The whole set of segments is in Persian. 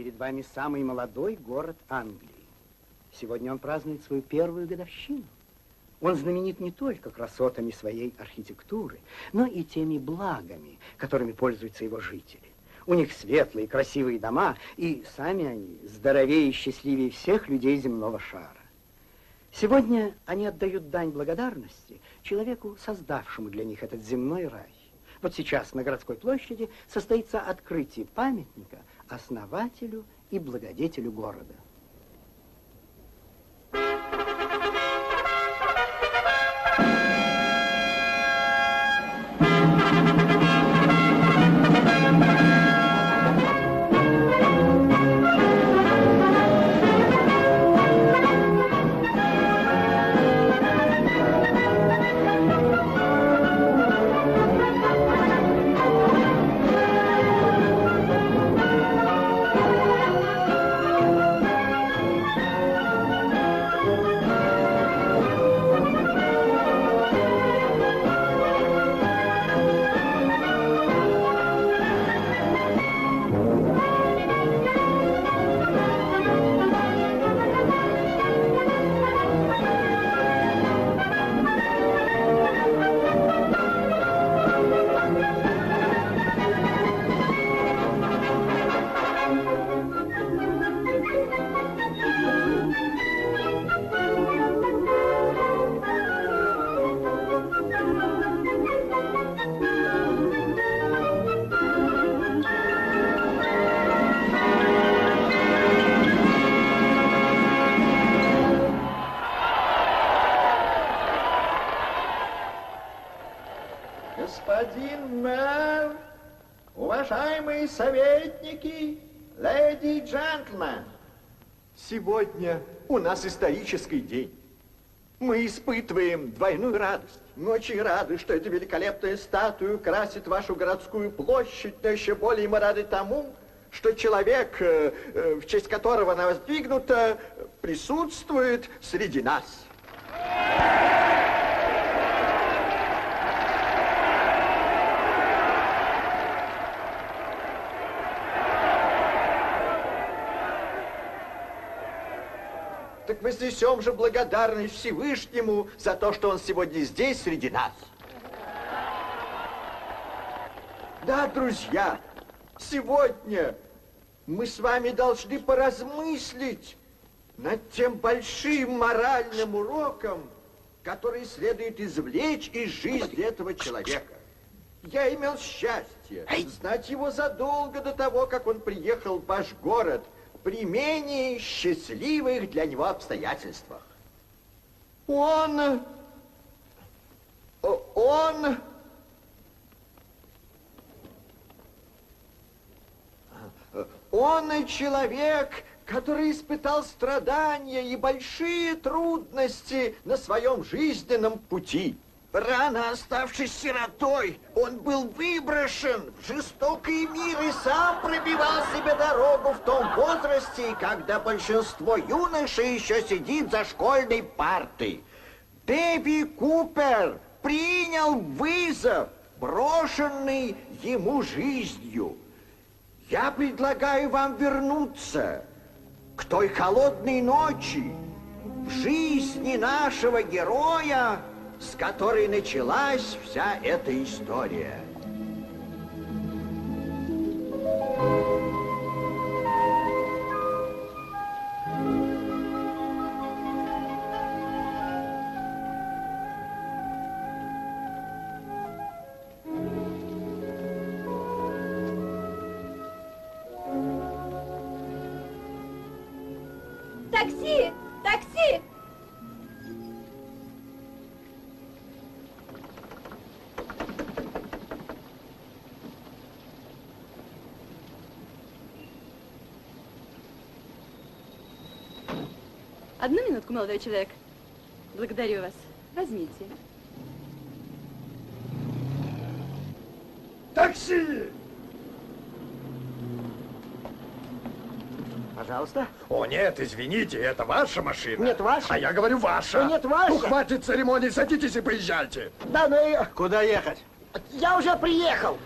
перед вами самый молодой город Англии. Сегодня он празднует свою первую годовщину. Он знаменит не только красотами своей архитектуры, но и теми благами, которыми пользуются его жители. У них светлые, красивые дома, и сами они здоровее и счастливее всех людей земного шара. Сегодня они отдают дань благодарности человеку, создавшему для них этот земной рай. Вот сейчас на городской площади состоится открытие памятника основателю и благодетелю города. Сегодня у нас исторический день. Мы испытываем двойную радость. Мы очень рады, что эта великолепная статуя красит вашу городскую площадь, но еще более мы рады тому, что человек, э, э, в честь которого она воздвигнута, присутствует среди нас. Так вознесем же благодарность Всевышнему за то, что он сегодня здесь, среди нас. Да, друзья, сегодня мы с вами должны поразмыслить над тем большим моральным уроком, который следует извлечь из жизни этого человека. Я имел счастье знать его задолго до того, как он приехал в ваш город – при менее счастливых для него обстоятельствах. Он... Он... Он человек, который испытал страдания и большие трудности на своем жизненном пути. Рано оставшись сиротой, он был выброшен в жестокий мир и сам пробивал себе дорогу в том возрасте, когда большинство юношей еще сидит за школьной партой. Дэви Купер принял вызов, брошенный ему жизнью. Я предлагаю вам вернуться к той холодной ночи в жизни нашего героя, с которой началась вся эта история. Такси! Молодой человек. Благодарю вас. Возьмите. Такси! Пожалуйста. О, нет, извините, это ваша машина. Нет, ваша. А я говорю ваша. О, нет, ваша. Ну, хватит церемоний, садитесь и поезжайте. Да, ну и... Куда ехать? Я уже приехал.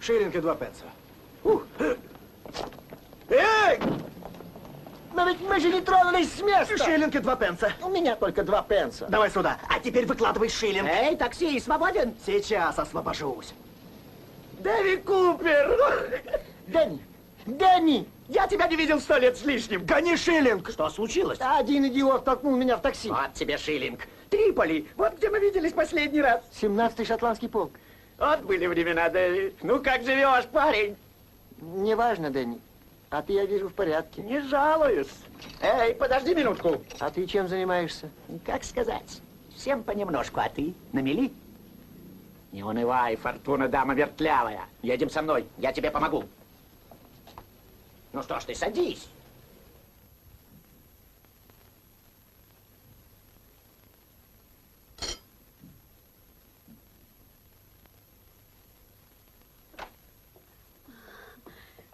Шиллинг и два пенса. Эй! Но ведь мы же не тронулись с места. Шиллинг и два пенса. У меня только два пенса. Давай сюда. А теперь выкладывай шиллинг. Эй, такси, свободен? Сейчас освобожусь. Дэви Купер! Дэнни! Дэнни! Я тебя не видел сто лет с лишним. Гони шиллинг. Что случилось? Один идиот толкнул меня в такси. Вот тебе шиллинг. Триполи. Вот где мы виделись последний раз. 17-й шотландский полк. Вот были времена, Дэви. Ну, как живешь, парень? Неважно, Дэнни. А ты, я вижу, в порядке. Не жалуюсь. Эй, подожди минутку. А ты чем занимаешься? Как сказать? Всем понемножку, а ты на мели? Не унывай, Фортуна, дама вертлявая. Едем со мной, я тебе помогу. Ну что ж ты, садись.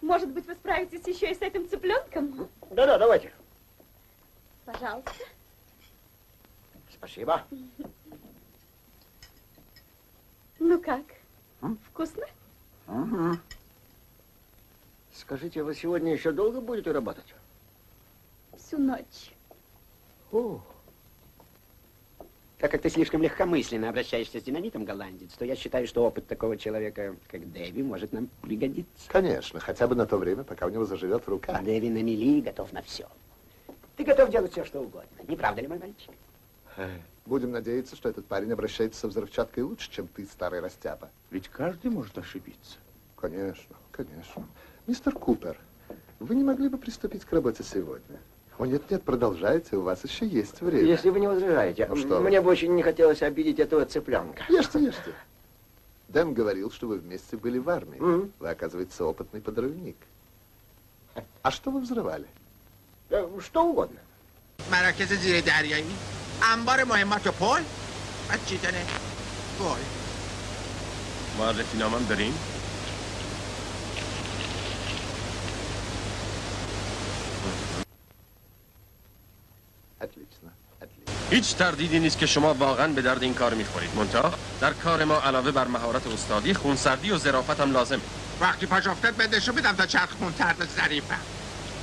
Может быть, вы справитесь еще и с этим цыпленком? Да-да, давайте. Пожалуйста. Спасибо. Ну как? Вкусно? Скажите, вы сегодня еще долго будете работать? Всю ночь. О, Так как ты слишком легкомысленно обращаешься с динамитом, голландец, то я считаю, что опыт такого человека, как Дэви, может нам пригодиться. Конечно, хотя бы на то время, пока у него заживет рука. А Дэви на мели готов на все. Ты готов делать все, что угодно. Не правда ли, мой мальчик? Будем надеяться, что этот парень обращается со взрывчаткой лучше, чем ты, старый растяпа. Ведь каждый может ошибиться. Конечно, конечно. Мистер Купер, вы не могли бы приступить к работе сегодня? О, нет-нет, продолжайте, у вас еще есть время. если вы не возражаете, Ну что вы. мне бы очень не хотелось обидеть этого цыпленка. Ешьте, ешьте. Дэн говорил, что вы вместе были в армии. Мгм. Вы, оказывается, опытный подрывник. А что вы взрывали? Э, Что угодно. مراکز زیر دریایی انبار مهمات و پل بعد چیدن گل معرفی نامم داریم؟ هیچ تردیدی نیست که شما واقعا به درد این کار میخورید منتها در کار ما علاوه بر مهارت استادی خونسردی و ظرافت هم لازم وقتی پاش افتاد به نشون بدم تا چرخ خونتر و ظریفم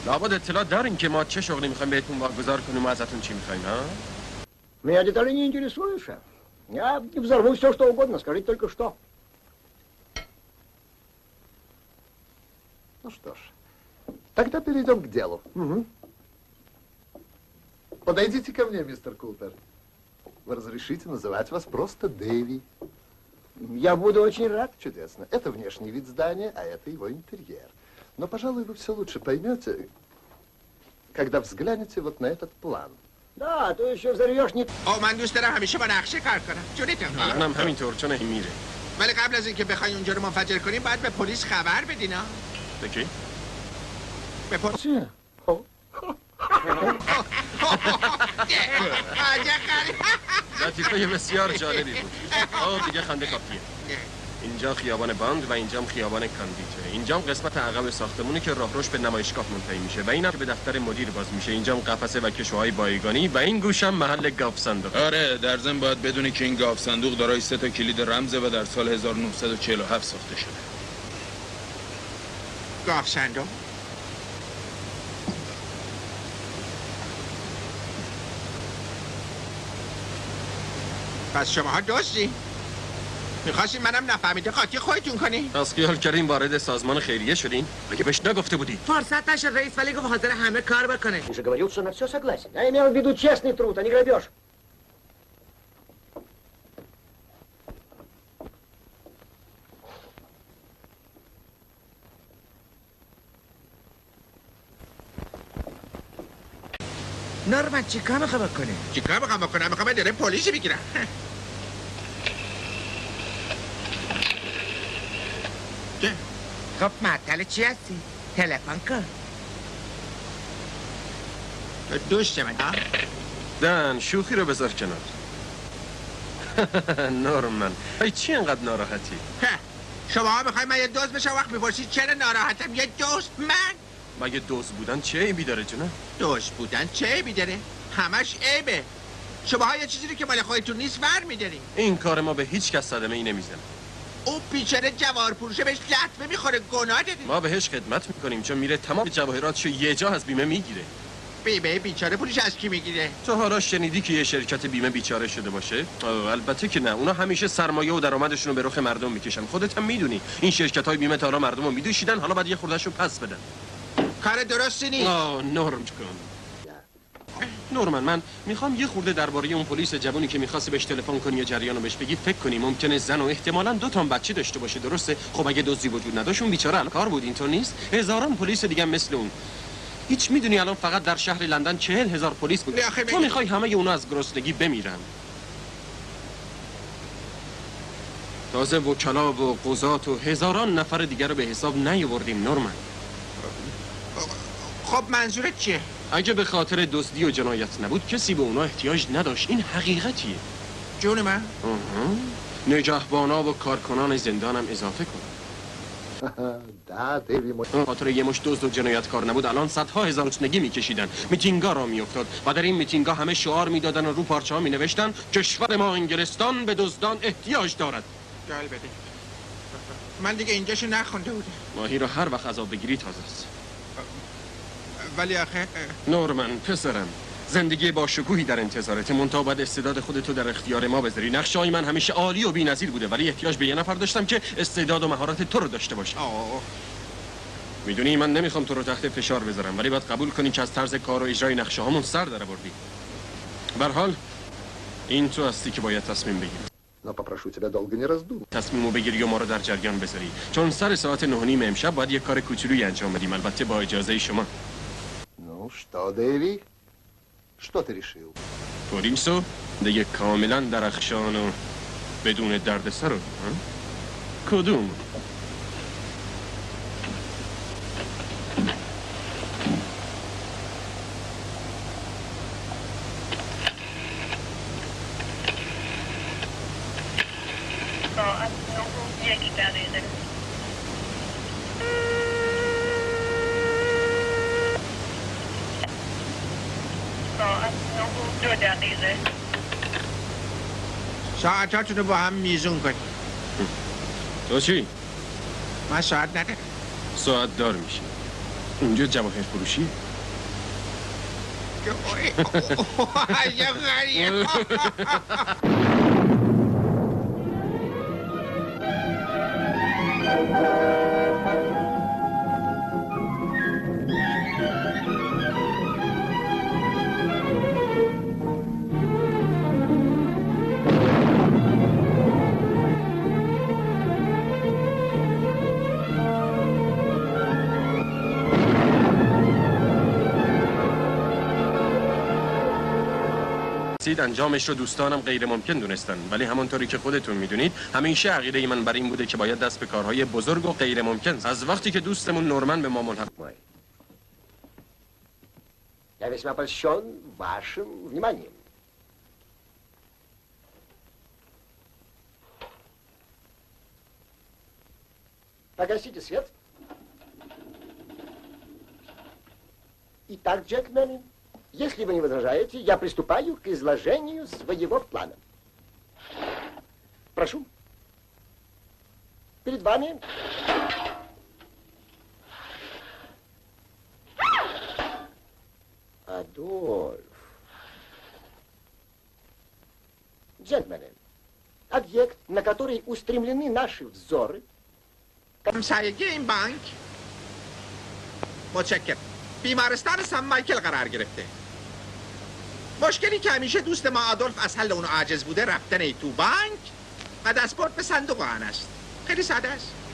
لابد اطلاع دارین که ما چه شغلی میخوایم بهتون واگذار کنیم و ازتون چی میخوایم ها Меня детали не интересуют, шеф. Я взорву все, что угодно, скажите только что. Ну что ж, тогда перейдем к делу. Мгм. Подойдите ко мне, мистер Купер. Вы разрешите называть вас просто Дэви. Я буду очень рад. Чудесно. Это внешний вид здания, а это его интерьер. Но, пожалуй, вы все лучше поймете, когда взглянете вот на этот план. Да, а то еще взорвешь не... او من دوست دارم همیشه با نقشه کار کنم جونیتم منم همینطور چون این میره ولی قبل از اینکه بخوای اونجا رو منفجر کنیم باید به پلیس خبر بدین ها پکی به پلیس Чё? عجب خرید. لطیفه بسیار جالبی بود. آه دیگه خنده کافیه. اینجا خیابان باند و اینجام خیابان کاندیته اینجام قسمت عقب ساختمونی که راهروش به نمایشگاه منتهی میشه و اینم که به دفتر مدیر باز میشه. اینجام قفسه و کشوهای بایگانی و این گوشم محل گاف صندوق. آره در ضمن باید بدونی که این گاف صندوق دارای سه تا کلید رمزه و در سال 1947 ساخته شده. گاف صندوق؟ پس شماها دوستی میخواستی منم نفهمیده قاطی خودتون کنی از خیال کردین وارد سازمان خیریه شدین مگه بهش نگفته بودی فرصت نشد رئیس ولی گفت حاضر همه کار بکنه Ты же говорил, что на все согласен. Я имел в виду честный труд, а не грабеж. نورمن چیکار می‌خوام بکنه چیکار می‌خوام بکنم؟ می‌خوام داره پلیسی بگیرم. چه؟ خب معطل چی هستی؟ تلفن کن. دوست من ها؟ دن شوخی رو بذار کنار. نورمن. ای چی انقدر ناراحتی؟ هه، شما ها می‌خوای من یه دوست بشم؟ وقت می‌پرسید چرا ناراحتم؟ یه دوست من؟ مگه دوست بودن چه عیبی داره جونه دوست بودن چه عیبی داره؟ همش عیبه. شما ها یه چیزی رو که مال خودتون نیست ور میدارین. این کار ما به هیچ کس صدمه ای نمی‌زنه. اون بیچاره جوار پروشه بهش لطمه می‌خوره گناه دادی. ما بهش خدمت می‌کنیم چون میره تمام جواهراتشو یه جا از بیمه می‌گیره. بیمه بیچاره پولش از کی می‌گیره؟ تو حالا شنیدی که یه شرکت بیمه بیچاره شده باشه؟ البته که نه. اونا همیشه سرمایه و درآمدشون رو به رخ مردم می‌کشن. خودت هم می‌دونی. این شرکت های بیمه تا حالا مردم رو میدوشیدن. حالا باید یه خوردهشو پس بدن. کار درستی نیست. آه نرم کن نورمن من می‌خوام یه خورده درباره اون پلیس جوانی که می‌خواستی بهش تلفن کنی یا جریان رو بهش بگی فکر کنی. ممکنه زن و احتمالا دو تا هم بچه داشته باشه درسته؟ خب اگه دزدی وجود نداشت اون بیچاره الان کار بود اینطور نیست؟ هزاران پلیس دیگه مثل اون. هیچ می‌دونی الان فقط در شهر لندن چهل هزار پلیس بود. تو می‌خوای همه اونا از گرسنگی بمیرن. تازه وکلا و قضات و هزاران نفر دیگر رو به حساب نیاوردیم نورمن خب منظور چیه؟ اگه به خاطر دزدی و جنایت نبود کسی به اونا احتیاج نداشت. این حقیقتیه. جون من؟ نگهبانا و کارکنان زندانم اضافه کن. خاطر یه مش دزد و جنایتکار نبود الان صدها هزار چنگی میکشیدن. میتینگا را میافتاد و در این میتینگا همه شعار می‌دادن و رو پارچه ها مینوشتن. کشور ما انگلستان به دزدان احتیاج دارد. جالبه من دیگه اینجاشو نخونده بودم. ماهی رو هر وقت عذاب بگیری تازه است. ولی آخه اه، نورمن پسرم زندگی با شکوهی در انتظارت منتها باید استعداد خودتو در اختیار ما بذاری نقشای من همیشه عالی و بی‌نظیر بوده ولی احتیاج به یه نفر داشتم که استعداد و مهارت تو رو داشته باشه آه میدونی من نمیخوام تو رو تحت فشار بذارم ولی باید قبول کنی که از طرز کار و اجرای نقشه هامون سر در بردی حال این تو هستی که باید تصمیم بگیری Но попрошу тебя долго не раздумывать. تصمیمو بگیری و ما رو در جریان بذاری چون سر ساعت نه و نیم امشب باید یه کار کوچولویی انجام بدیم البته با اجازه شما Ну что, Дэви? Что ты решил? پلیسو دیگه کاملا درخشان و بدون دردسر رو ها؟ کدوم ساعتاتونو با هم میزون کنی تو چی؟ من ساعت ندارم ساعت دار میشی اینجا جواهر فروشی عجب غریب. سید انجامش رو دوستانم غیر ممکن دونستن ولی همونطوری که خودتون میدونید همیشه عقیده من بر این بوده که باید دست به کارهای بزرگ و غیر ممکن زد. از وقتی که دوستمون نورمن به ما ملحق Мой. Я весьма польщен вашим вниманием. Погасите свет. Итак, джентльмены, если вы не возражаете, я приступаю к изложению своего плана. Прошу. Перед вами Адольф. Джентльмены, объект, на который устремлены наши взоры, همسایگی این بانک متشکر بیمارستان سن مایکل قرار گرفته مشکلی که همیشه دوست ما آدولف از حل اون عاجز بوده رفتن ای تو بانک و دستپورت به صندوق آن است. خیلی ساده است.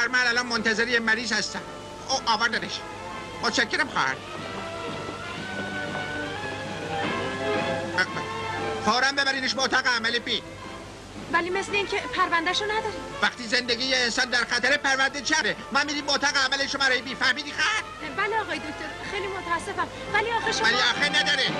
خواهر من الان منتظر یه مریض هستم او آوردنش متشکرم خواهر. فورا ببرینش به اتاق عمل پی. ولی مثل اینکه پروندهشو نداری. وقتی زندگی یه انسان در خطر پرونده چره ما میریم به اتاق عمل شما رای بی فهمیدی خواهر؟ بله آقای دکتر خیلی متاسفم. ولی آخه شما ولی آخه نداره.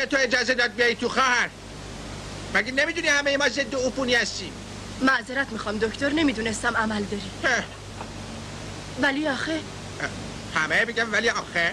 به تو اجازه داد بیایی تو خواهر. مگه نمی‌دونی همه ما ضد عفونی هستیم؟ معذرت می‌خوام دکتر نمی‌دونستم عمل داری. ولی آخه؟ همه میگم ولی آخه؟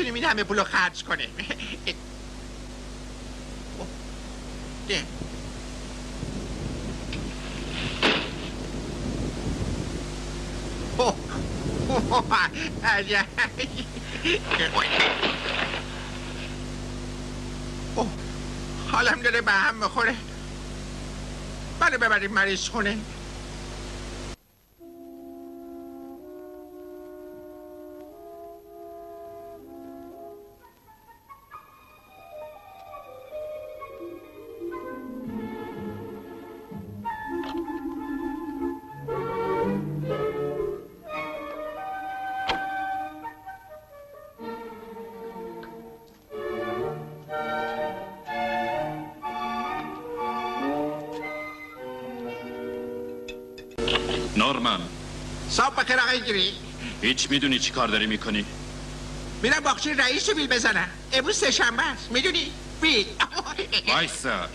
نمی‌تونیم این همه پولو خرج کنیم. حالم داره به هم می‌خوره. بله ببریم مریض خونه. هیچ می‌دونی چی کار داری می‌کنی؟ میرم باخچه رئیس رو بیل بزنم. امروز سه شنبه است. می‌دونی؟ بیل. وایسا.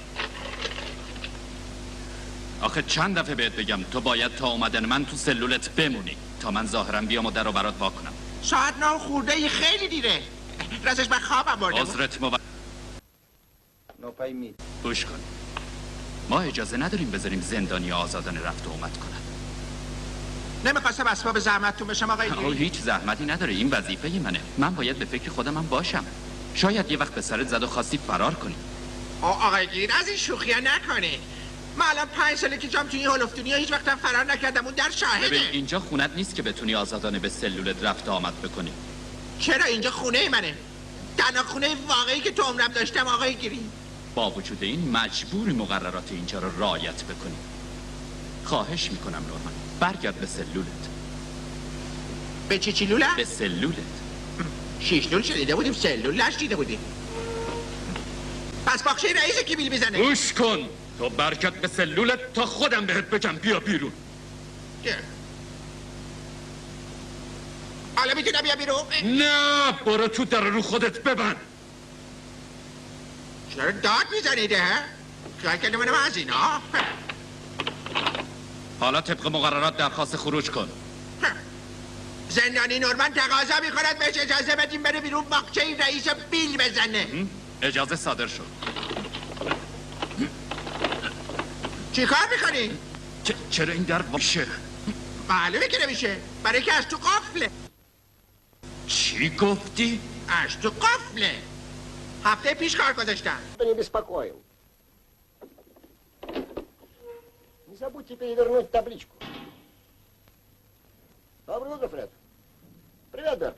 آخه چند دفعه بهت بگم تو باید تا اومدن من تو سلولت بمونی. تا من ظاهرم بیام و در رو برات وا کنم. ساعت نه خورده ای خیلی دیره. راستش من خوابم برده بود. عذرت مو... گوش کن. ما اجازه نداریم بذاریم زندانی آزادانه رفت و اومد کنن نمی‌خواستم اسباب زحمتتون بشم آقای گیری هیچ زحمتی نداره این وظیفه منه. من باید به فکر خودم هم باشم. شاید یه وقت به سرت زد و خواستی فرار کنی. آقای گیر از این شوخی نکنه من الان پنج ساله که جام توی این هلفتونی هیچ وقتم فرار نکردم. اون در ببین شاهده اینجا خونت نیست که بتونی آزادانه به سلولت رفت آمد بکنی. چرا اینجا خونه منه؟ تنها خونه واقعی که تو عمرم داشتم آقای گیری. با وجود این مجبوری مقررات اینجا رو رعایت بکنی. خواهش می‌کنم نورمن برگرد به سلولت. به چی چی لوله؟ به سلولت. شیش لول شنیده بودیم سلول نشنیده بودیم. پس باخشه رئیس کی بیل می‌زنه. گوش کن. تو برکت به سلولت تا خودم بهت بگم. بیا بیرون. حالا می‌تونم بیا بیرون؟ نه برو تو در رو خودت ببند. چرا داد می‌زنید ها خیال کرده منم از اینا؟ حالا طبق مقررات درخواست خروج کن. زندانی نورمن تقاضا می‌کند بهش اجازه بدیم بره بیرون باقچه این رئیس بیل بزنه. اجازه صادر شد. چی کار می‌کنی؟ چرا این در باشه؟ معلومه که نمیشه. برای که از تو قفله. چی گفتی؟ از تو قفله. هفته پیش کار گذاشتم. بنی بسپاکویم забудьте перевернуть табличку. Доброе утро, Фред. Привет, Берт.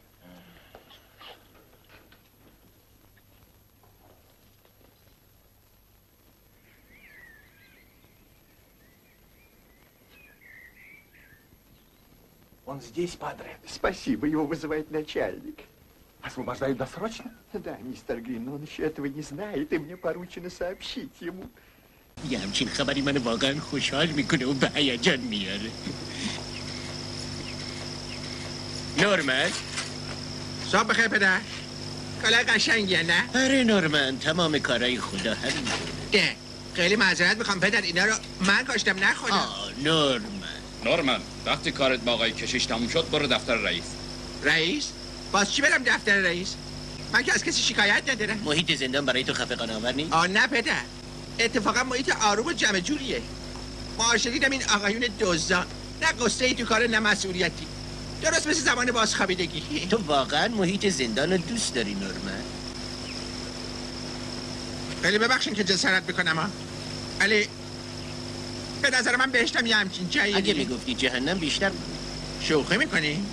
Он здесь, падре. Спасибо, его вызывает начальник. Освобождают досрочно? Да, мистер Грин, но он еще этого не знает, и мне поручено сообщить ему. یه همچین خبری من واقعا خوشحال می‌کنه و به هیجان میاره. نورمن؟ صبح بخیر پدر. کالای قشنگیه نه؟ آره نورمن تمام کارهای خدا همین. ده خیلی معذرت می‌خوام پدر اینا رو من کاشتم نه خودم آه نورمن. نورمن وقتی کارت با آقای کشیش تموم شد برو دفتر رئیس. رئیس؟ باز چی برم دفتر رئیس؟ من که از کسی شکایت ندارم. محیط زندان برای تو خفقان آور نیست؟ آه نه پدر. اتفاقا محیط آروم و جمع جوریه معاشه دیدم این آقایون دزدان نه قصه ای تو کار نه مسئولیتی درست مثل زمان بازخوابیدگی تو واقعا محیط زندان رو دوست داری نورمن؟ خیلی ببخشین که جسارت میکنم ها ولی به نظر من بهشتم یه همچین جایی اگه میگفتی جهنم بیشتر شوخی میکنی؟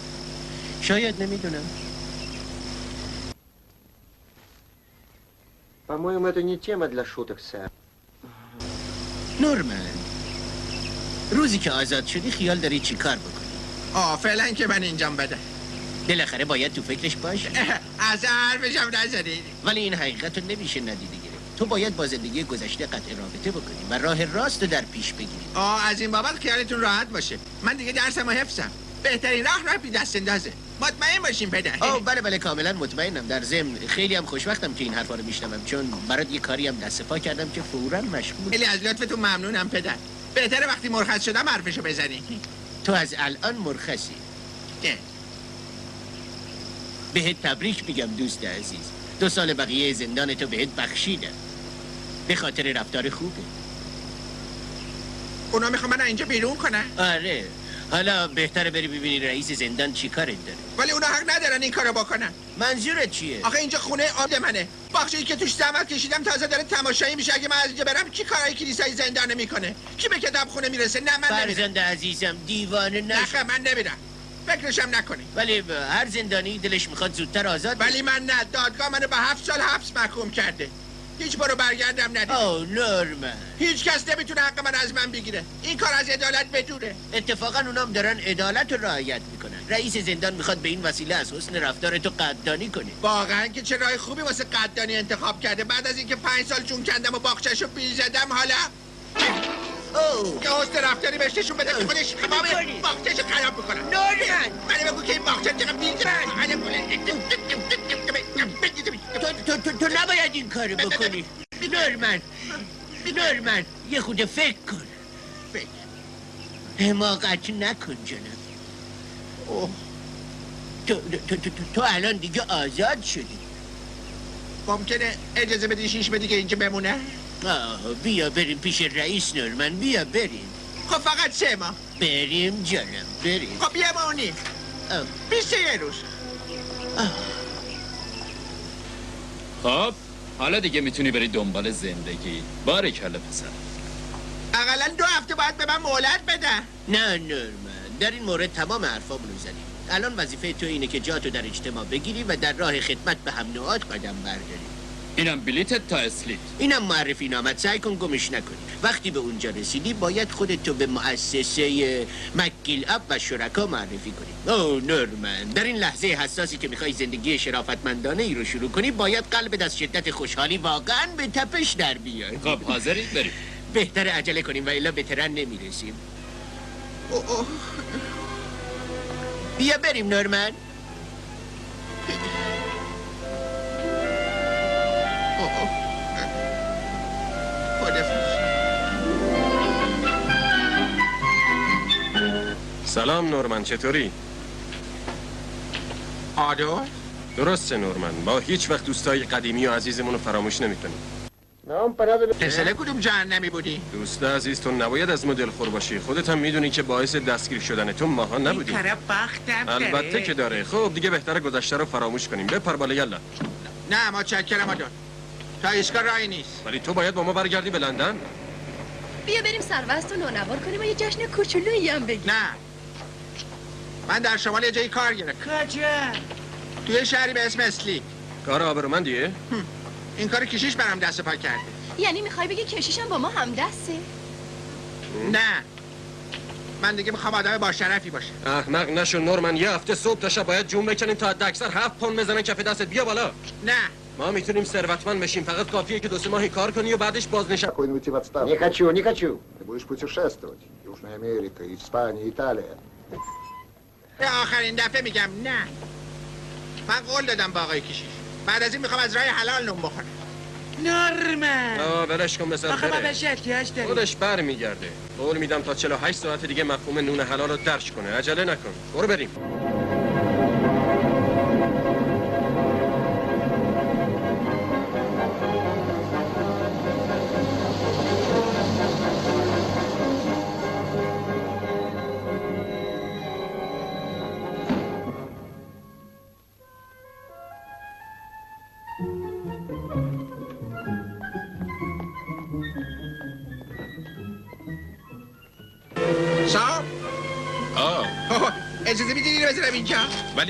شاید نمیدونم По-моему, это не тема для шуток, сэр. نورمن روزی که آزاد شدی خیال داری چی کار بکنی؟ آه فعلا که من اینجام بده بالاخره باید تو فکرش باشی از حرفشم نزدید ولی این حقیقت رو نمیشه ندیده گرفت. تو باید با زندگی گذشته قطع رابطه بکنی و راه راست رو در پیش بگیری. آه از این بابت خیالتون راحت باشه. من دیگه درسم و حفظم. بهترین راه راه بی دست اندازه. مطمئن باشین پدر. آه بله بله کاملا مطمئنم. در ضمن خیلی هم خوشبختم که این حرفا رو میشنوم چون برات یه کاری هم دست پا کردم که فورا مشغول. خیلی از لطفتون ممنونم پدر. بهتره وقتی مرخص شدم حرفشو بزنی. تو از الان مرخصی. نه. بهت تبریک میگم دوست عزیز. دو سال بقیه زندان تو بهت بخشیدم به خاطر رفتار خوبه. اونا می‌خوام من اینجا بیرون کنن. آره. حالا بهتره بری ببینی رئیس زندان چی کارت داره. ولی اونا حق ندارن این کارو بکنن. منظورت چیه؟ آخه اینجا خونه عامل منه. بخشی که توش زحمت کشیدم تازه داره تماشایی میشه. اگه من از اینجا برم کی کارای کلیسای زندانه می‌کنه؟ کی به کتاب خونه می‌رسه؟ نه من نمیرم. فرزند عزیزم دیوانه نشو. نه من نمیرم. فکرشم نکنی. ولی هر زندانی دلش می‌خواد زودتر آزاد ولی من نه. دادگاه منو به هفت سال حبس محکوم کرده. هیچ برو برگردم ندید او نورمن هیچ کس نمی‌تونه حق من از من بگیره. این کار از عدالت بدوره اتفاقا اونام دارن عدالت رو رعایت می‌کنن. رئیس زندان می‌خواد به این وسیله از حسن رفتار تو قدردانی کنه. واقعا که چه راه خوبی واسه قدردانی انتخاب کرده. بعد از اینکه پنج سال جون کندم و باغچه‌شو بیل زدم حالا؟ یه حسن رفتاری بهش نشون بده که خودش تمام باغچه‌شو خراب می‌کنه. نورمن من بگو که این باغچه چقدر بیل تو, تو, تو نباید این کارو بکنی. نورمن. نورمن یه خود فکر کن. حماقت نکن جناب. اوه تو, تو, تو, تو, الان دیگه آزاد شدی. ممکنه اجازه بدی شیش بدی که اینجا بمونه؟ آه بیا بریم پیش رئیس نورمن. بیا بریم. خب فقط سه ماه. بریم جانم بریم. خب بمونی آه. بیست یه روز. آه. خب حالا دیگه می‌تونی بری دنبال زندگی. بارکلا پسر. اقلا دو هفته باید به من مهلت بدن. نه نورمن در این مورد تمام حرفامونو زدیم. الان وظیفه تو اینه که جاتو در اجتماع بگیری و در راه خدمت به هم نوعات قدم برداری. اینم بلیتت تا اسلیت اینم معرفی نامت. سعی کن گمش نکنی وقتی به اونجا رسیدی باید خودتو به مؤسسه مکیل اپ و شرکا معرفی کنی. او نورمن در این لحظه حساسی که می‌خوای زندگی شرافتمندانه ای رو شروع کنی باید قلبت از شدت خوشحالی واقعا به تپش در بیاد خب حاضرید بریم. بهتر عجله کنیم و الا به ترن نمی‌رسیم. بیا بریم نورمن. سلام نورمن چطوری؟ آدولف درسته نورمن. با هیچ وقت دوستای قدیمی و عزیزمون رو فراموش نمی‌کنیم. پسر کدوم جهنمی بودی؟ دوست عزیز تو نباید از مدل خور باشی. خودت هم می‌دونی که باعث دستگیر شدن تو ماها نبودی طرف بختم البته داره. که داره. خب دیگه بهتره گذشته رو فراموش کنیم. بپر بالا یلا. نه ما چکرم آدول تا ایستگاه راهی نیست. ولی تو باید با ما برگردی به لندن. بیا بریم سروست و نونوار کنیم و یه جشن کوچولویی هم بگیم. نه. من در شمال یه جایی کار گرفتم کجا؟ توی شهری به اسم اسلی کار آبرومندیه این کار کشیش برام دست و پا کرده یعنی میخوای بگی کشیشم با ما هم دسته نه من دیگه میخوام آدم با شرفی باشه احمق نشو نورمن یه هفته صبح تا شب باید جون بکنیم تا حد اکثر هفت پوند بزنن کف دستت بیا بالا نه ما میتونیم ثروتمند بشیم فقط کافیه که دو сё ماهی кар کنی و بعدش بازنشسته Спокойно уйти в отставку. Не хочу, не хочу. Ты будешь путешествовать. Южная Америка, Испания, Италия. به آخرین دفعه میگم نه. من قول دادم با آقای کشیش بعد از این می‌خوام از راه حلال نون بخورم. نرمه آه ولش کن بذار آخه. بهش احتیاج داریم. خودش بر میگرده قول میدم تا 48 ساعت دیگه مفهوم نون حلال رو درش کنه. عجله نکن. برو بریم.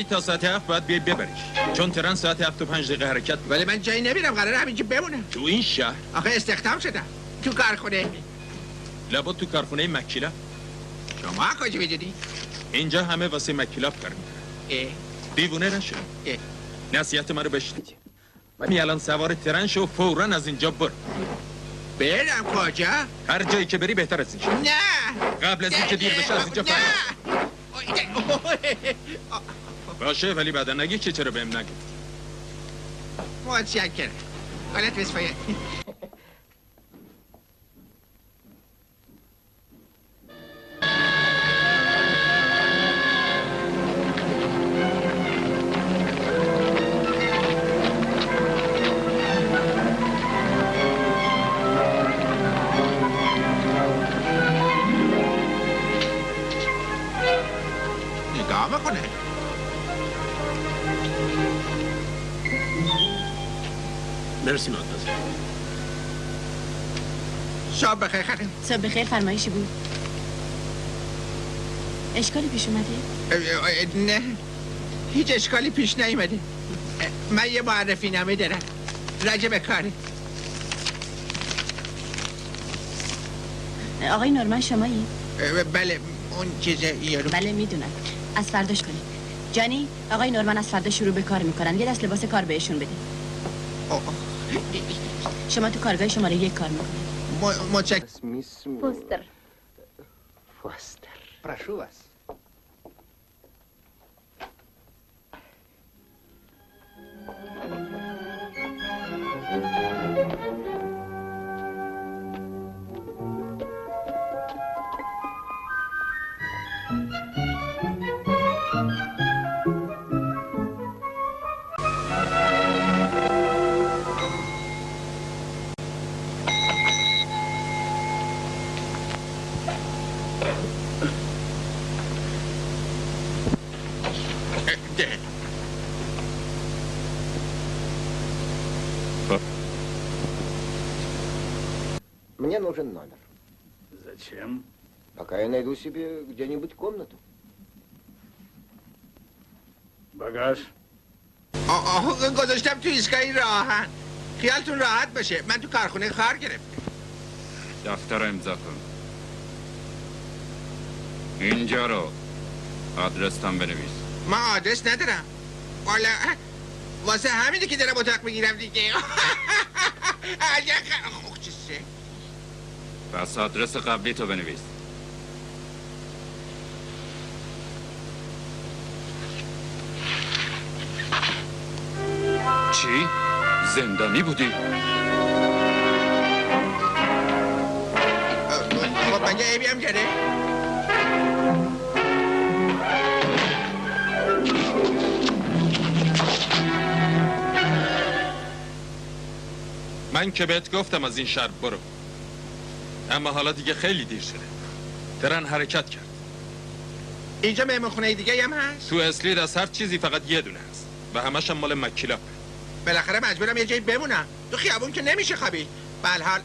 ولی تا ساعت هفت باید بیای ببریش چون ترن ساعت هفت و پنج دقیقه حرکت ولی من جایی نمیرم قراره همینجا بمونم. تو این شهر؟ آخه استخدام شدم. تو کارخونه لابد تو کارخونه مکیلا. شما کجا می‌دونی؟ اینجا همه واسه مکیلاپ کار می‌کنن. دیوونه نشو نصیحت من رو بشنید ولی الان سوار ترن شو فورا از اینجا بر برم کجا؟ هر جایی که بری بهتر از نه. قبل از اینکه دیر بشه از اینجا فرار. باشه ولی بعدا نگی که چرا بهم نگی. متشکرم. حالت بسپایه مرسی مادمازل شب بخیر خانم صبح بخیر فرمایشی بود. اشکالی پیش اومده؟ نه. هیچ اشکالی پیش نیومده. من یه معرفی نامه دارم. راجع به کاره آقای نورمن شمایی؟ بله اون چیز یارو. بله می‌دونم. از فرداش کنید جانی آقای نورمن از فردا شروع به کار می‌کنن. یه دست لباس کار بهشون بده. شما تو کارگاه شماره یک کار میکنید متشکرم پوستر Фостер. Прошу вас. ده. найду себе где-нибудь комнату. Багаж. آه آه گذاشتم تو ایستگاه راهن خیالتون راحت باشه من تو کارخونه کار گرفتم دفتر رو امضا کن اینجا رو آدرس تام بنویس ما آدرس ندارم والا واسه همینه که دارم اتاق بگیرم دیگه اگه خ- خب چیزه پس آدرس قبلی تو بنویس چی؟ زندانی بودی؟ خب مگه عیبی هم داره من که بهت گفتم از این شهر برو. اما حالا دیگه خیلی دیر شده. ترن حرکت کرد. اینجا مهمونخونه دیگه هم هست؟ تو اسلید از هر چیزی فقط یه دونه هست و همش هم مال مکیلاپ. بالاخره مجبورم یه جایی بمونم. تو خیابون که نمیشه خوابید حال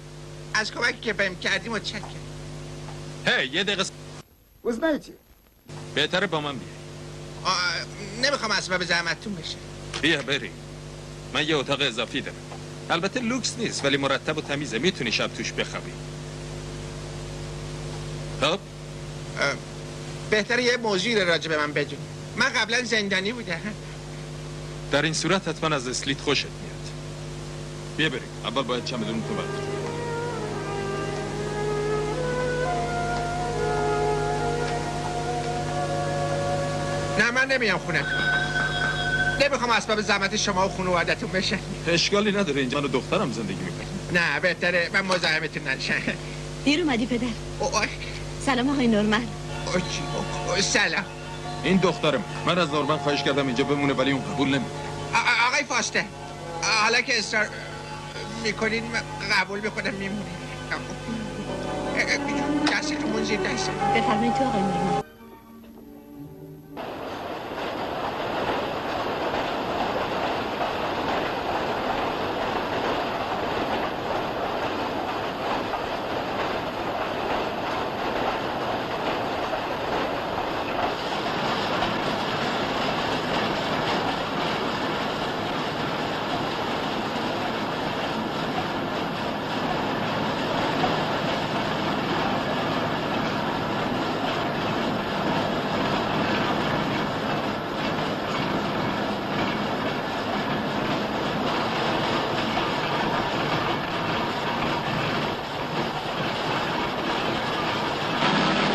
از کمک که بهم کردیم و چک هی hey, یه دقیقه وزنایی چی؟ بهتره با من بیای. نمی‌خوام اسباب زحمتتون بشه. بیا بریم من یه اتاق اضافی دارم. البته لوکس نیست ولی مرتب و تمیزه. می‌تونی شب توش بخوابی. خب؟ بهتره یه موضوعی راجع به من بگو من قبلا زندانی بودم. در این صورت حتما از اسلیت خوشت میاد. بیا بریم. اول باید چمدون تو بردار نه من نمیام خونه نمی‌خوام اسباب زحمت شما و خانوادتون بشن اشکالی نداره. اینجا من و دخترم زندگی می‌کنم نه بهتره. من مزاحمتون نشم. دیر اومدی پدر. اوه. سلام آقای نورمن. سلام. این دخترم. من از نورمن خواهش کردم اینجا بمونه ولی اون قبول نمی آقای فاسته حالا که اصرار می‌کنین قبول می‌کنم میمونه دستتون زیر دست. بفرمایید تو آقای نورمن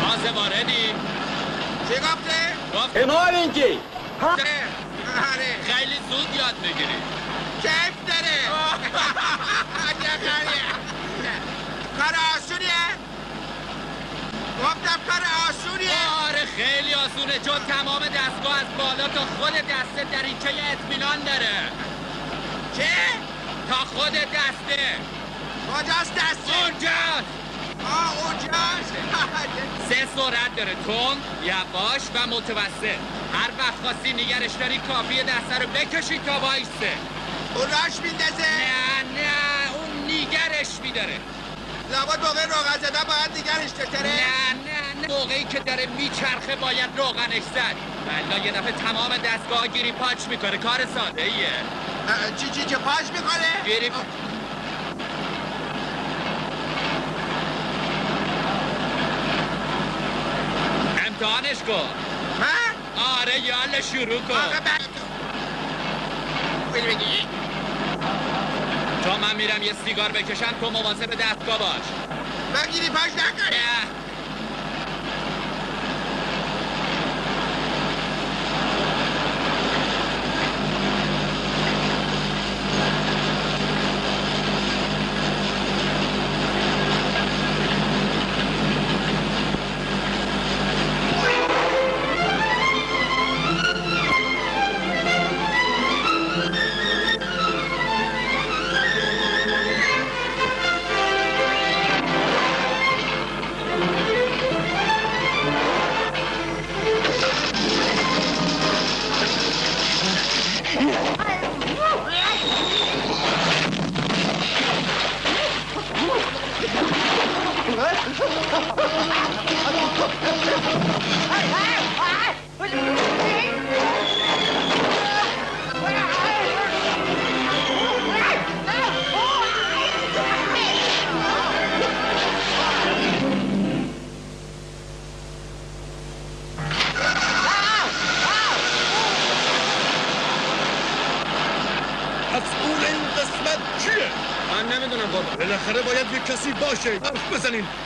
تازه واردی چی گفته؟ میگی؟ آره، آره. خیلی زود یاد می‌گیری. کیف داره. کار آسونیه؟ گفتم کار آسونیه. آره خیلی آسونه. چون تمام دستگاه از بالا تا خود دسته چه اطمینان داره. چه؟ تا خود دسته. کجاست دسته؟ اونجاست. آه اونجاست. سه سرعت داره. تون، یواش و متوسط. هر وقت خواستی نگرش داری کافیه دسته رو بکشی تا وایسته اون راش میندازه. نه نه اون نیگرش میداره. لابد موقع روغن زدن باید دیگرش داره نه نه نه. موقعی که داره میچرخه باید روغنش زد. بلا یه دفعه تمام دستگاه گیری پاچ می‌کنه کار ساده ایه. چی چی چه پاش می‌کنه؟ گیری امتحانش کن؟ آره یالا شروع کن. آقا بعد تا من میرم یه سیگار بکشم تو مواظب دستگاه باش. من گیری پاش نکنه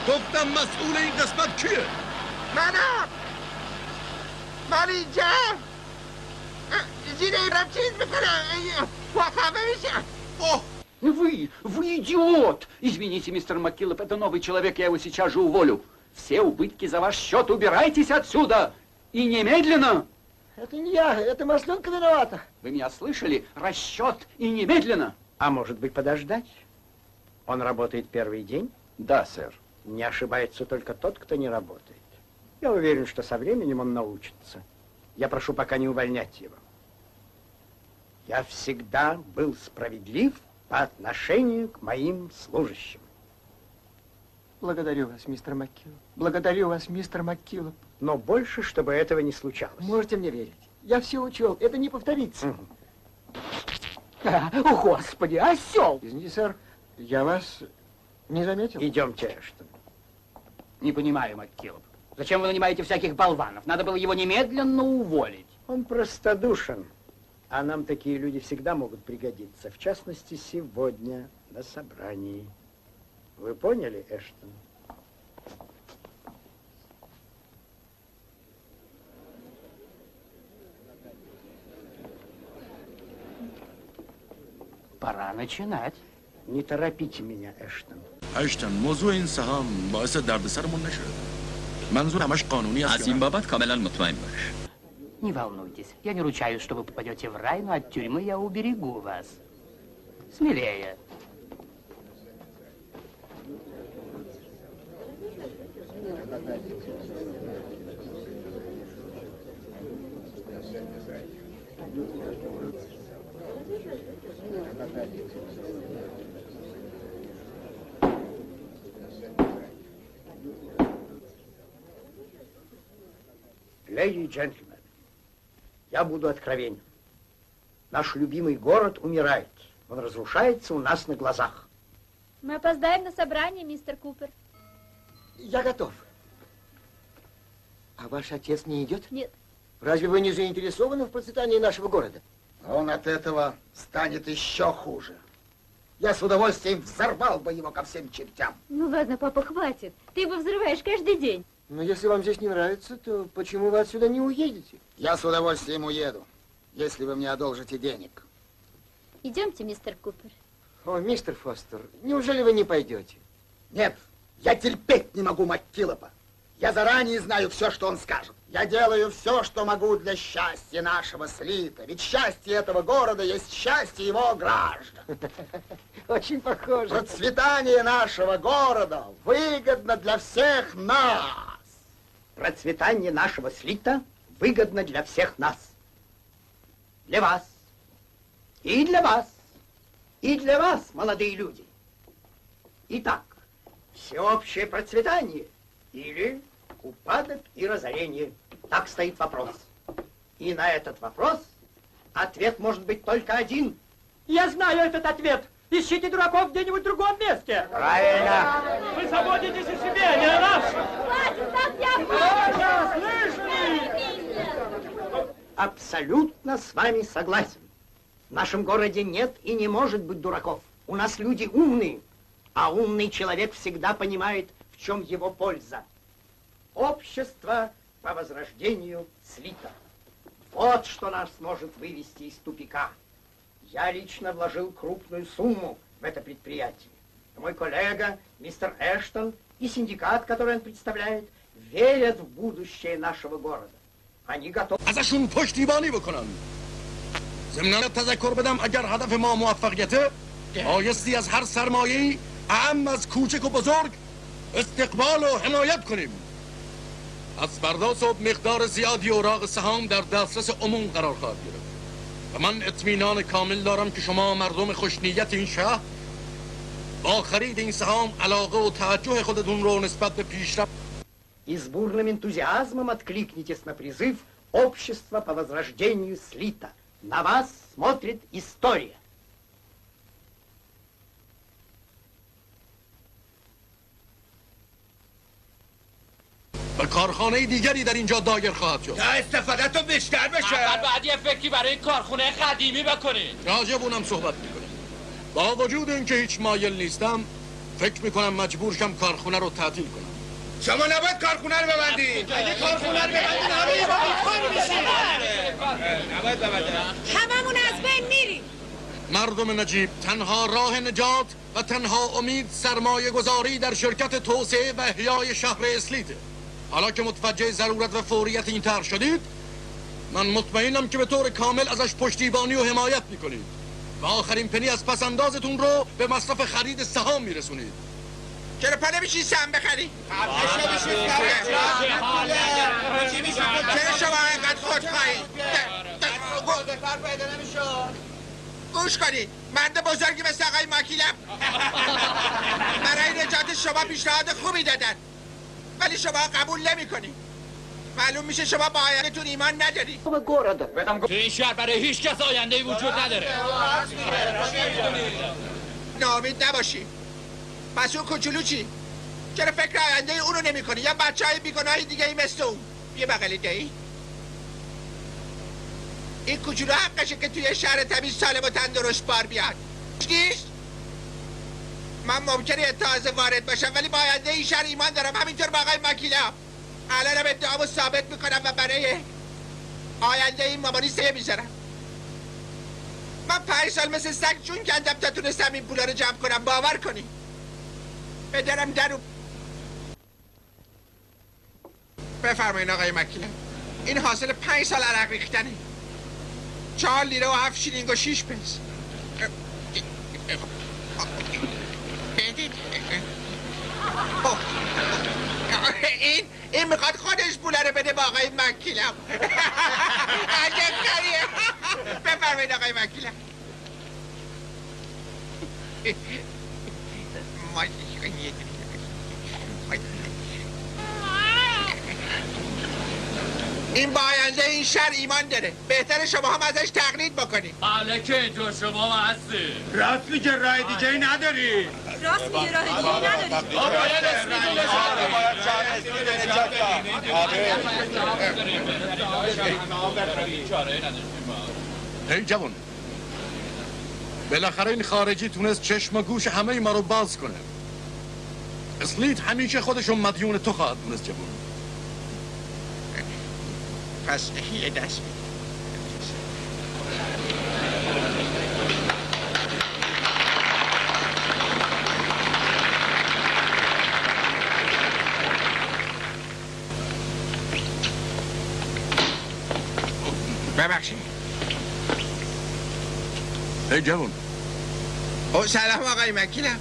ko'pdan mas'ul eng qismat kuyi. Mana! Malija! Зина О! Вы, вы идиот! Извините, мистер Маккиллоп, это новый человек, я его сейчас же уволю. Все убытки за ваш счет, убирайтесь отсюда! И немедленно! Это не я, это Масленка виновата. Вы меня слышали? Расчет и немедленно! А может быть подождать? Он работает первый день? Да, сэр. Не ошибается только тот, кто не работает. Я уверен, что со временем он научится. Я прошу пока не увольнять его. Я всегда был справедлив по отношению к моим служащим. Благодарю вас, мистер Маккиллоп. Благодарю вас, мистер Маккиллоп. Но больше, чтобы этого не случалось. Можете мне верить. Я все учел. Это не повторится. А, О, Господи, осел! Извините, сэр, я вас не заметил. Идемте, Эштон. Не понимаю, Маккиллоп. Зачем вы нанимаете всяких болванов? Надо было его немедленно уволить. Он простодушен. А нам такие люди всегда могут пригодиться. В частности, сегодня на собрании. Вы поняли, Эштон? Пора начинать. Не торопите меня, Эштон. اشتن موضوع این سهام باعث دردسرمون نشه منظور همش قانونی است از این بابت کاملا مطمئن باش Не волнуйтесь, я не ручаюсь, что вы попадете в рай, но от тюрьмы я уберегу вас. Смелее. Леди и джентльмены, я буду откровенен. Наш любимый город умирает. Он разрушается у нас на глазах. Мы опоздаем на собрание, мистер Купер. Я готов. А ваш отец не идет? Нет. Разве вы не заинтересованы в процветании нашего города? Он от этого станет еще хуже. Я с удовольствием взорвал бы его ко всем чертям. Ну ладно, папа, хватит. Ты его взрываешь каждый день. Но если вам здесь не нравится, то почему вы отсюда не уедете? Я с удовольствием уеду, если вы мне одолжите денег. Идемте, мистер Купер. О, мистер Фостер, неужели вы не пойдете? Нет, я терпеть не могу Маккилопа. Я заранее знаю все, что он скажет. Я делаю все, что могу для счастья нашего слита. Ведь счастье этого города есть счастье его граждан. Очень похоже. Процветание нашего города выгодно для всех нас. Процветание нашего слита выгодно для всех нас. Для вас. И для вас. И для вас, молодые люди. Итак, всеобщее процветание или упадок и разорение. Так стоит вопрос. И на этот вопрос ответ может быть только один. Я знаю этот ответ. Ищите дураков где-нибудь в другом месте. Правильно. Вы заботитесь о себе, а не о нас. Абсолютно с вами согласен. В нашем городе нет и не может быть дураков. У нас люди умные, а умный человек всегда понимает, в чем его польза. Общество по возрождению слито. Вот что нас может вывести из тупика. Я лично вложил крупную сумму в это предприятие. Мой коллега, мистер Эштон, и синдикат, который он представляет, верят в будущее нашего города. Они готовы... ازشون پشتیبانی بکنن ضمناً تذکر بدم اگر هدف ما موفقیته بایستی از هر سرمایه اهم از کوچک و بزرگ استقبال و حمایت کنیم از فردا صبح مقدار زیادی اوراق سهام در دسترس عموم قرار خواهد گرفت و من اطمینان کامل دارم که شما مردم خوشنیت این شهر با خرید این سهام علاقه و توجه خودتون رو نسبت به پیشرفت И с бурным энтузиазмом откликнитесь на призыв общества по возрождению слита. На вас смотрит история. و کارخانه دیگری در اینجا دایر خواهد شد تا استفاده تو بیشتر بشه اول باید یه فکری برای این کارخونه قدیمی بکنین راجب اونم صحبت میکنیم با وجود اینکه هیچ مایل نیستم فکر می‌کنم مجبور شم کارخونه رو تعطیل کنم. شما نباید کارخونه رو ببندید اگه کارخونه رو ببندید همه یه کار میشه نباید ببندید هممون از بین میریم. مردم نجیب تنها راه نجات و تنها امید سرمایه گذاری در شرکت توسعه و احیای شهر اسلیته حالا که متوجه ضرورت و فوریت این طرح شدید من مطمئنم که به طور کامل ازش پشتیبانی و حمایت می‌کنید. و آخرین پنی از پسندازتون رو به مصرف خرید سهام میرسونید. چرا پا نمیشی سم بخری؟ چرا شما اینقدر خود خواهی؟ گوش کنید مرد بزرگی مثل آقای ماکیلم. برای نجات شما پیشنهاد خوبی دادن. ولی شما قبول نمی کنید معلوم میشه شما با آیندهتون ایمان نداری. تو این شهر برای هیچ کس آینده وجود نداره. ناامید نباشی. پس اون کوچولو چی؟ چرا فکر آینده اونو نمی کنی؟ یا بچه های بیگناهی دیگه ای مثل اون. یه بغلی دهی این کوچولو حقشه که توی شهر تمیز سالم و تندرست بار بیاد. نیست؟ من ممکنه تازه وارد باشم ولی با آینده این شهر ایمان دارم. همینطور با آقای مکیلا. الانم ادعامو ثابت می‌کنم و برای آینده این مامانی سه می‌ذارم. من پنج سال مثل سگ جون کندم تا تونستم این پولا رو جمع کنم. باور کنی. بدرم درو بفرمایین آقای مکیلا این حاصل پنج سال عرق ریختنه. چهار لیره و هفت شیلینگ و شیش پس بدید این این می‌خواد خودش پوله رو بده با آقای مکیلم. عجب کاریه بفرمایید آقای مکیلم. این با آینده این شهر ایمان داره. بهتر شما هم ازش تقلید بکنید. حالا که اینطور شما هستی راست میگه رای دیگه ای نداری. راست میگه راه دیگه نداری هی جوان بالاخره این خارجی تونست چشم و گوش همه ما رو باز کنه. اسلیت همیشه خودشو مدیون تو خواهد دونست جوان. پس یه دست ببخشید. هی جوان. او سلام آقای مکیلم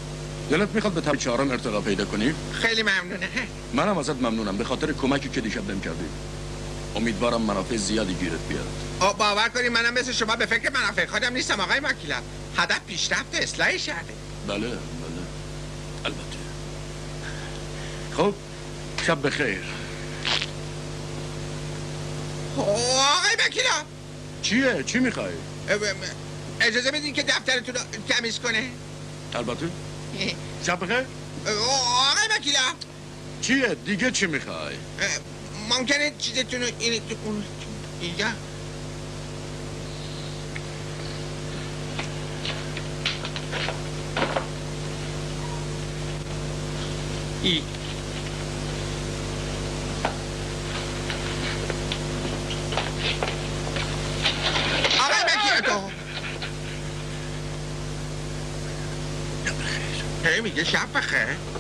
دلت می‌خواد به طب چهارم ارتقا پیدا کنی؟ خیلی ممنونه. منم ازت ممنونم. به خاطر کمکی که دیشب بهم کردی. امیدوارم منافع زیادی گیرت بیاد. او باور کنی منم مثل شما به فکر منافع خودم نیستم آقای مکیلم هدف پیشرفت اصلاح شهره بله بله. البته. خب شب بخیر. آقای مکیلم چیه؟ چی می‌خوای؟ اجازه بدین که دفترتون رو تمیز کنه البته شب بخیر آقای مکیلم چیه؟ دیگه چی می‌خوای؟ ممکنه چیزتون رو این تو اون اینجا ای آقای مکیلم هی میگه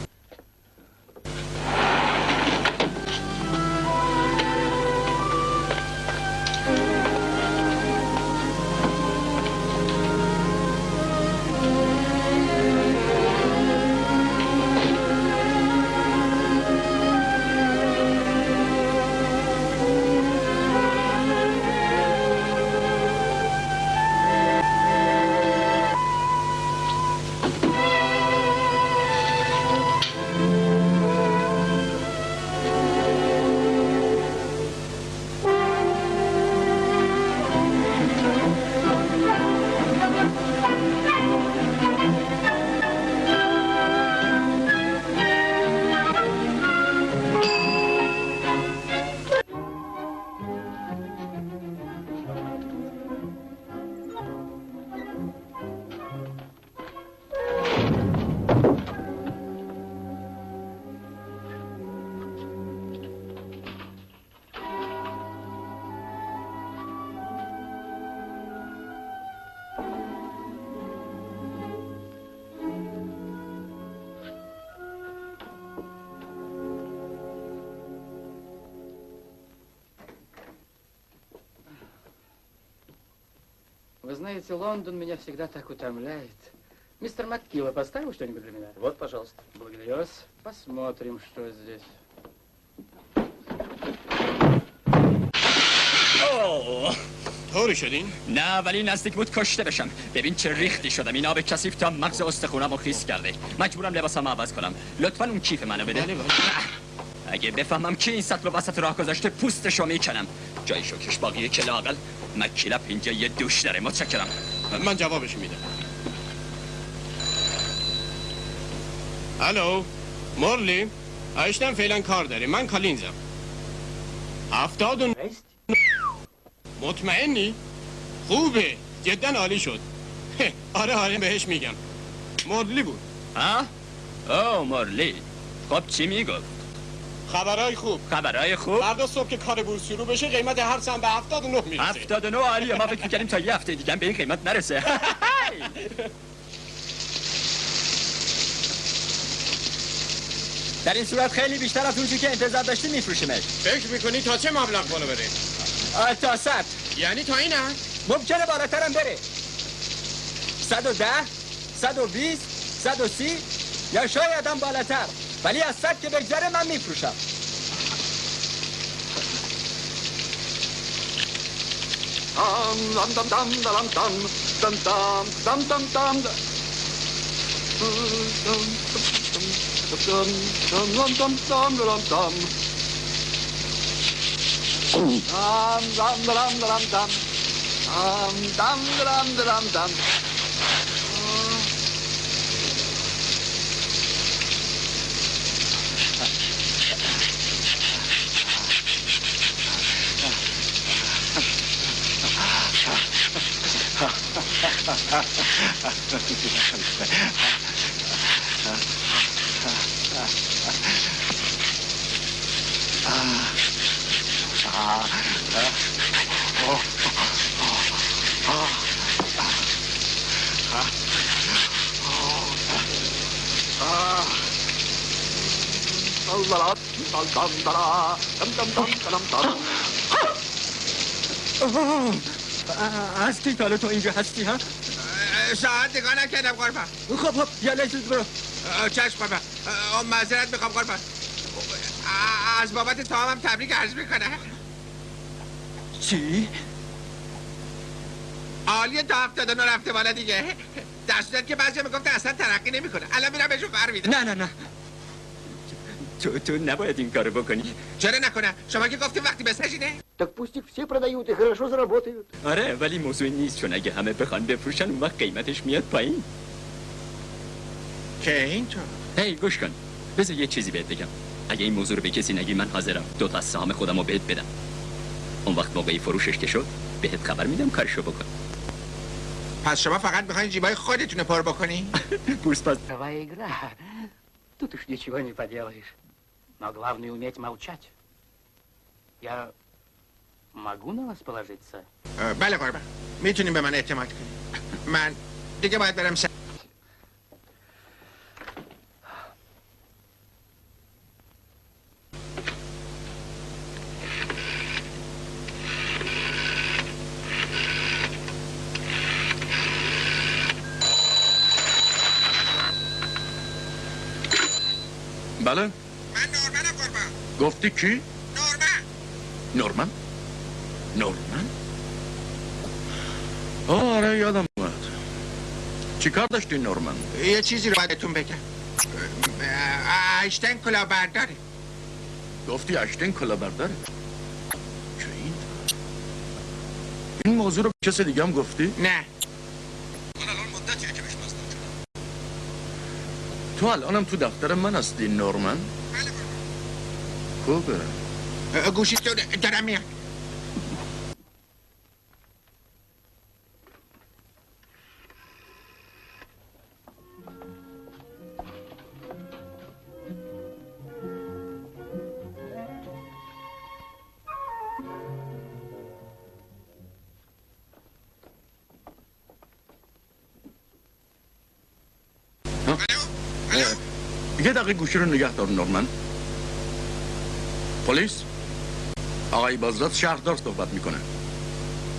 знаете, Лондон меня всегда так утомляет. Мистер Маккилла, поставил что-нибудь для меня? Вот, пожалуйста. Благодарю вас. Посмотрим, что здесь. اوه طوری شدین؟ نه ولی نزدیک بود کشته بشم ببین چه ریختی شدم این آب کثیف تا مغز استخونم رو خیس کرده مجبورم لباسم عوض کنم لطفا اون کیف منو بده بله، اگه بفهمم کی این سطل رو وسط راه گذاشته پوستشو میکنم جای شکش باقیه که لاقل مکیلپ اینجا یه دوش داره متشکرم. من جوابش میدم. الو مورلی ایشتن فعلا کار داریم من کالینزم. هفتاد و مطمئنی؟ خوبه. جدا عالی شد. آره آره بهش میگم. مورلی بود. ها؟ او مورلی. خب چی می‌گفت؟ خبرهای خوب. خبرهای خوب؟ فردا صبح که کار بورس شروع بشه قیمت هر سهم به 79 می‌رسه. 79 عالیه. ما فکر می‌کردیم تا یه هفته دیگه به این قیمت نرسه. در این صورت خیلی بیشتر از اون چیزی که انتظار داشتی میفروشیمش. فکر می‌کنی تا چه مبلغ بالا بره؟ تا صد. یعنی تا این هم ممکنه بالاترم بره. 110 120 130 یا شاید هم بالاتر. ولی از صد که بگذره من میفروشم أستيفالة إنجاز هستيها ساعت نگاه نکردم قربان. خب خب لحظه برو. چشم قربان. معذرت می‌خوام قربان. از بابت تمامم تبریک عرض می‌کنم. چی؟ عالیه تا هفتاد و نو رفته بالا دیگه. در صورت که بعضی می‌گفتن اصلا ترقی نمی‌کنه. الان میرم بهشون فر میدم. نه نه نه. تو تو نباید این کارو بکنی چرا نکنه شما که گفتیم وقتی بسنجینه Так пусть их все продают и хорошо заработают. آره ولی موضوع نیست چون اگه همه بخوان بفروشن اون وقت قیمتش میاد پایین که اینطور هی گوش کن بذار یه چیزی بهت بگم اگه این موضوع رو به کسی نگی من حاضرم دو تا از سهام خودم رو بهت بدم اون وقت موقعی فروشش که شد بهت خبر میدم کارشو بکن پس شما فقط میخواین جیبای خودتون رو پر بکنی بورس پس Твоя игра. Тут уж ничего не поделаешь. Но главное уметь молчать. Я могу на вас положиться? Bele vagy, mit csinálni be menni egyemat? Már, digye majd velem szem. Bele? گفتی کی؟ نورمن نورمن نورمن آه، آره یادم اومد چی کار داشتی نورمن؟ یه چیزی رو بایدتون بگم اه، ایشتن کلاهبرداره گفتی اشتین کلا برداره چه این؟ این موضوع رو به کسی دیگه هم گفتی؟ نه تو الانم تو دفتر من هستی نورمن؟ Kopen. Eh, eh, Gusi to do ramię. Ah. Alo? Alo? Yedaki eh, kuşunu nigah torun Norman. پلیس؟ آقای بازداد شهردار صحبت می‌کنه.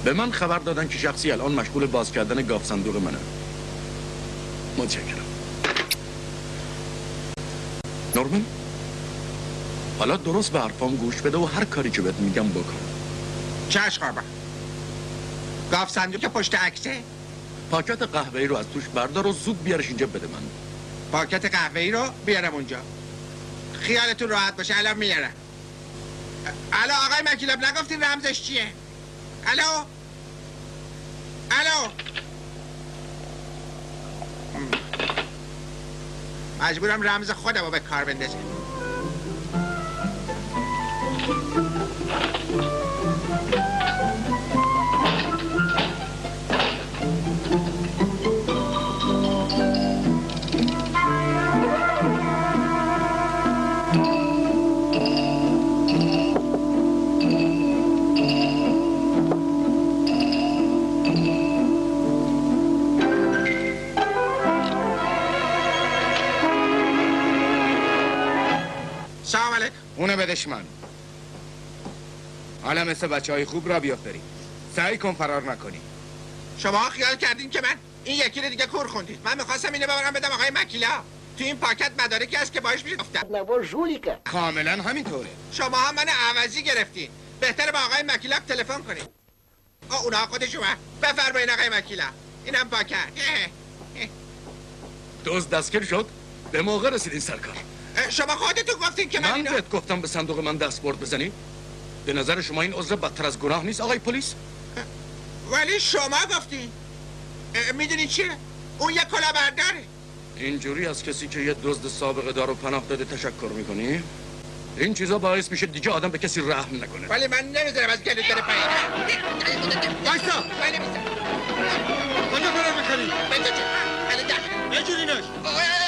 به من خبر دادن که شخصی الان مشغول باز کردن گاف صندوق منه. متشکرم. نورمن حالا درست به حرفام گوش بده و هر کاری که بهت میگم بکن. چشم قربان گاف صندوق پشت عکسه؟ پاکت قهوه‌ای رو از توش بردار و زود بیارش اینجا بده من. پاکت قهوه‌ای رو بیارم اونجا. خیالتون راحت باشه الان میارم. الو آقای مکیلاب نگفتین رمزش چیه؟ الو؟ الو؟ مجبورم رمز خودم رو به کار بندازم. اونه بدش من حالا مثل بچه های خوب را بیافتری سعی کن فرار نکنی. شما خیال کردین که من این یکی رو دیگه کور خوندید. من می‌خواستم اینو ببرم بدم آقای مکیلا. تو این پاکت مدارکی هست که باش میشه جولیکه کاملا همینطوره. شما هم من عوضی گرفتین. بهتره با آقای مکیلا تلفن کنید آه اونا خودشون بفرمایین آقای مکیلا. اینم پاکت. دوز دستگیر شد. به موقع رسیدین سرکار. شما خودتون گفتین که من من اینو بهت گفتم به صندوق من دست برد بزنی؟ به نظر شما این عذر بدتر از گناه نیست آقای پلیس؟ ولی شما گفتین. می‌دونی چیه اون یه کلا برداره اینجوری از کسی که یه دزد سابقه دار و پناه داده تشکر می‌کنی؟ این چیزا باعث میشه دیگه آدم به کسی رحم نکنه. ولی من نمی‌ذارم از گلوت بره پایین. وایسا. من نمی‌ذارم کجا فرار می‌کنی نجورینش افتاد بیرون خودت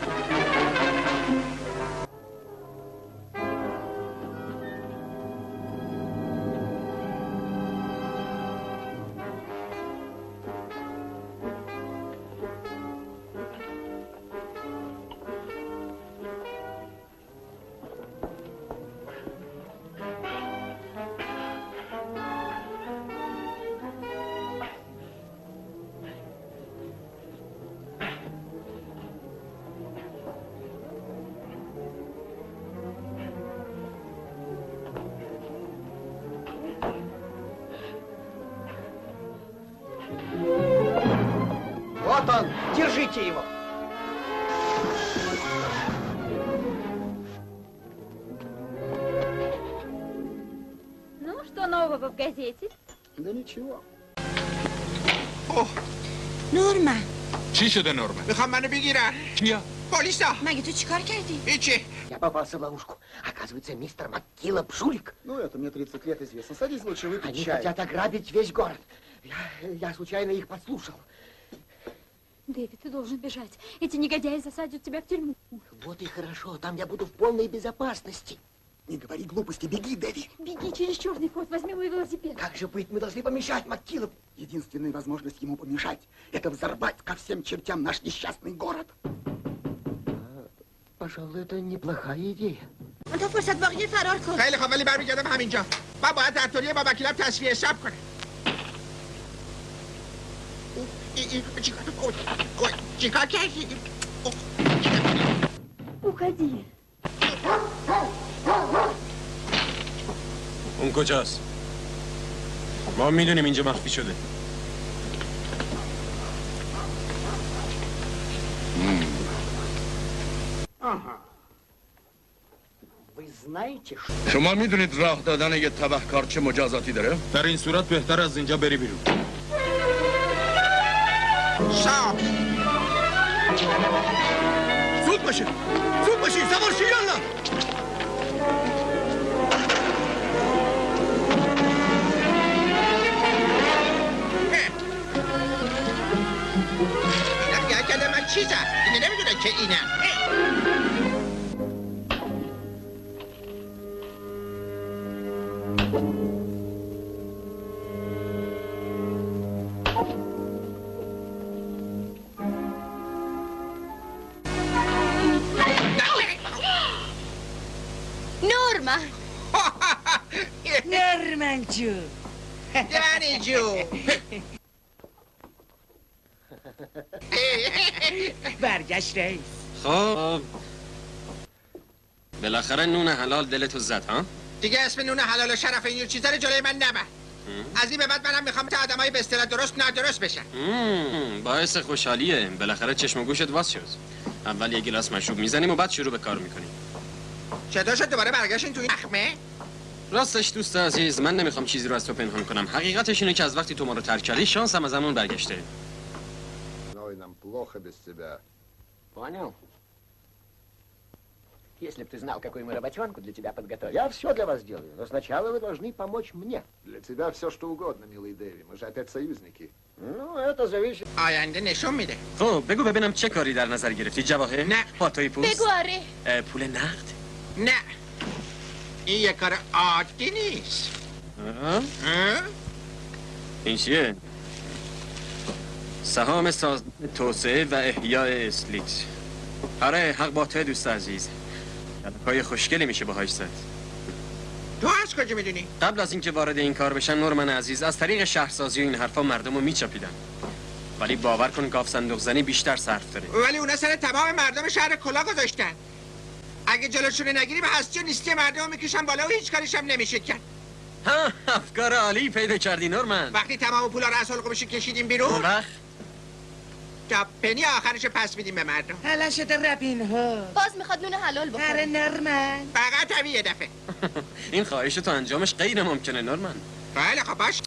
Вот он, держите его. Ну, что нового в газете? Да ничего. نورما چی شده نورمن؟ میخوام منو بگیرن کیا؟ پلیسا مگه تو چیکار کردی؟ هیچی Я попался в ловушку. Оказывается, мистер МакКилла жулик. Ну, это мне 30 лет известно. Садись лучше, выпить Они чай. хотят ограбить весь город. Я, я случайно их подслушал. Дэвид, ты должен бежать. Эти негодяи засадят тебя в тюрьму. Вот и хорошо. Там я буду в полной безопасности. Не говори глупости. Беги, Дэви. Беги через черный ход, возьми мой велосипед. Как же быть? Мы должны помешать МакКиллу. Единственная возможность ему помешать – это взорвать ко всем чертям наш несчастный город. Пожалуй, это неплохая идея. تو فرصت باقی فرار کن خیلی خوب ولی برمیگردم همینجا من باید در طوریه با وکیلم تصفیه حساب کنم Уходи. اون کجاست؟ ما می‌دونیم اینجا مخفی شده شما می‌دونید راه دادن یه تبهکار چه مجازاتی داره؟ در این صورت بهتر از اینجا بری بیرون سام زود باشید زود باشید سوار من چیزم اینه نمی‌دونه که اینم جو یعنی جو برگشت رئیس خب. بالاخره نون حلال دلتو زد ها؟ دیگه اسم نون حلال و شرف این چیزا رو جلوی من نبر. از این به بعد منم می‌خوام تا آدمای به اصطلاح درست نادرست بشن. مم، باعث خوشحالیه. بالاخره چشم و گوشت واس شد. اول یه گلاس مشروب می‌زنیم و بعد شروع به کار می‌کنیم. چطور شد دوباره برگشتین توی نخمه؟ راستش دوست عزیز من نمیخوام چیزی رو از تو پنهان کنم حقیقتش اینه که از وقتی تو ما رو ترک کردی شانس هم از همون برگشته Ой, нам плохо без тебя. Понял? Если бы ты знал, какую мы работенку для тебя подготовили. Я все для вас делаю, но сначала вы должны помочь мне. Для тебя все что угодно, милый Дэви. Мы же опять союзники. Ну, это зависит... آینده نشون میده خب بگو ببینم چه کاری در نظر گرفتی جواهر نه. پاتوی پوست بگو آره اه، پول نقد نه این یه کار عادی نیست؟ این چیه سهام ساز توسعه و احیاء اسلیت آره حق با تو دوست عزیز پای خوشگلی میشه باهاش زد تو از کجا می‌دونی قبل از اینکه وارد این کار بشن نورمن عزیز از طریق شهرسازی و این حرفا مردم رو میچاپیدن ولی باور کن گاف صندوق زنی بیشتر صرف داره ولی اونا سر تمام مردم شهر کلا گذاشتن اگه جلوشون نگیری به هستی و نیستی مردم رو میکشن بالا و هیچ کاریش هم نمیشه کرد ها افکار عالی پیدا کردی نورمن وقتی تمام پولا رو از حلقومش کشیدیم بیرون اون وقت تا پنی آخرش پس میدیم به مردم حالا شده ربین ها باز میخواد نون حلال آره بخوره نورمن فقط همین یه دفعه این خواهش تو انجامش غیر ممکنه نورمن بله خب باش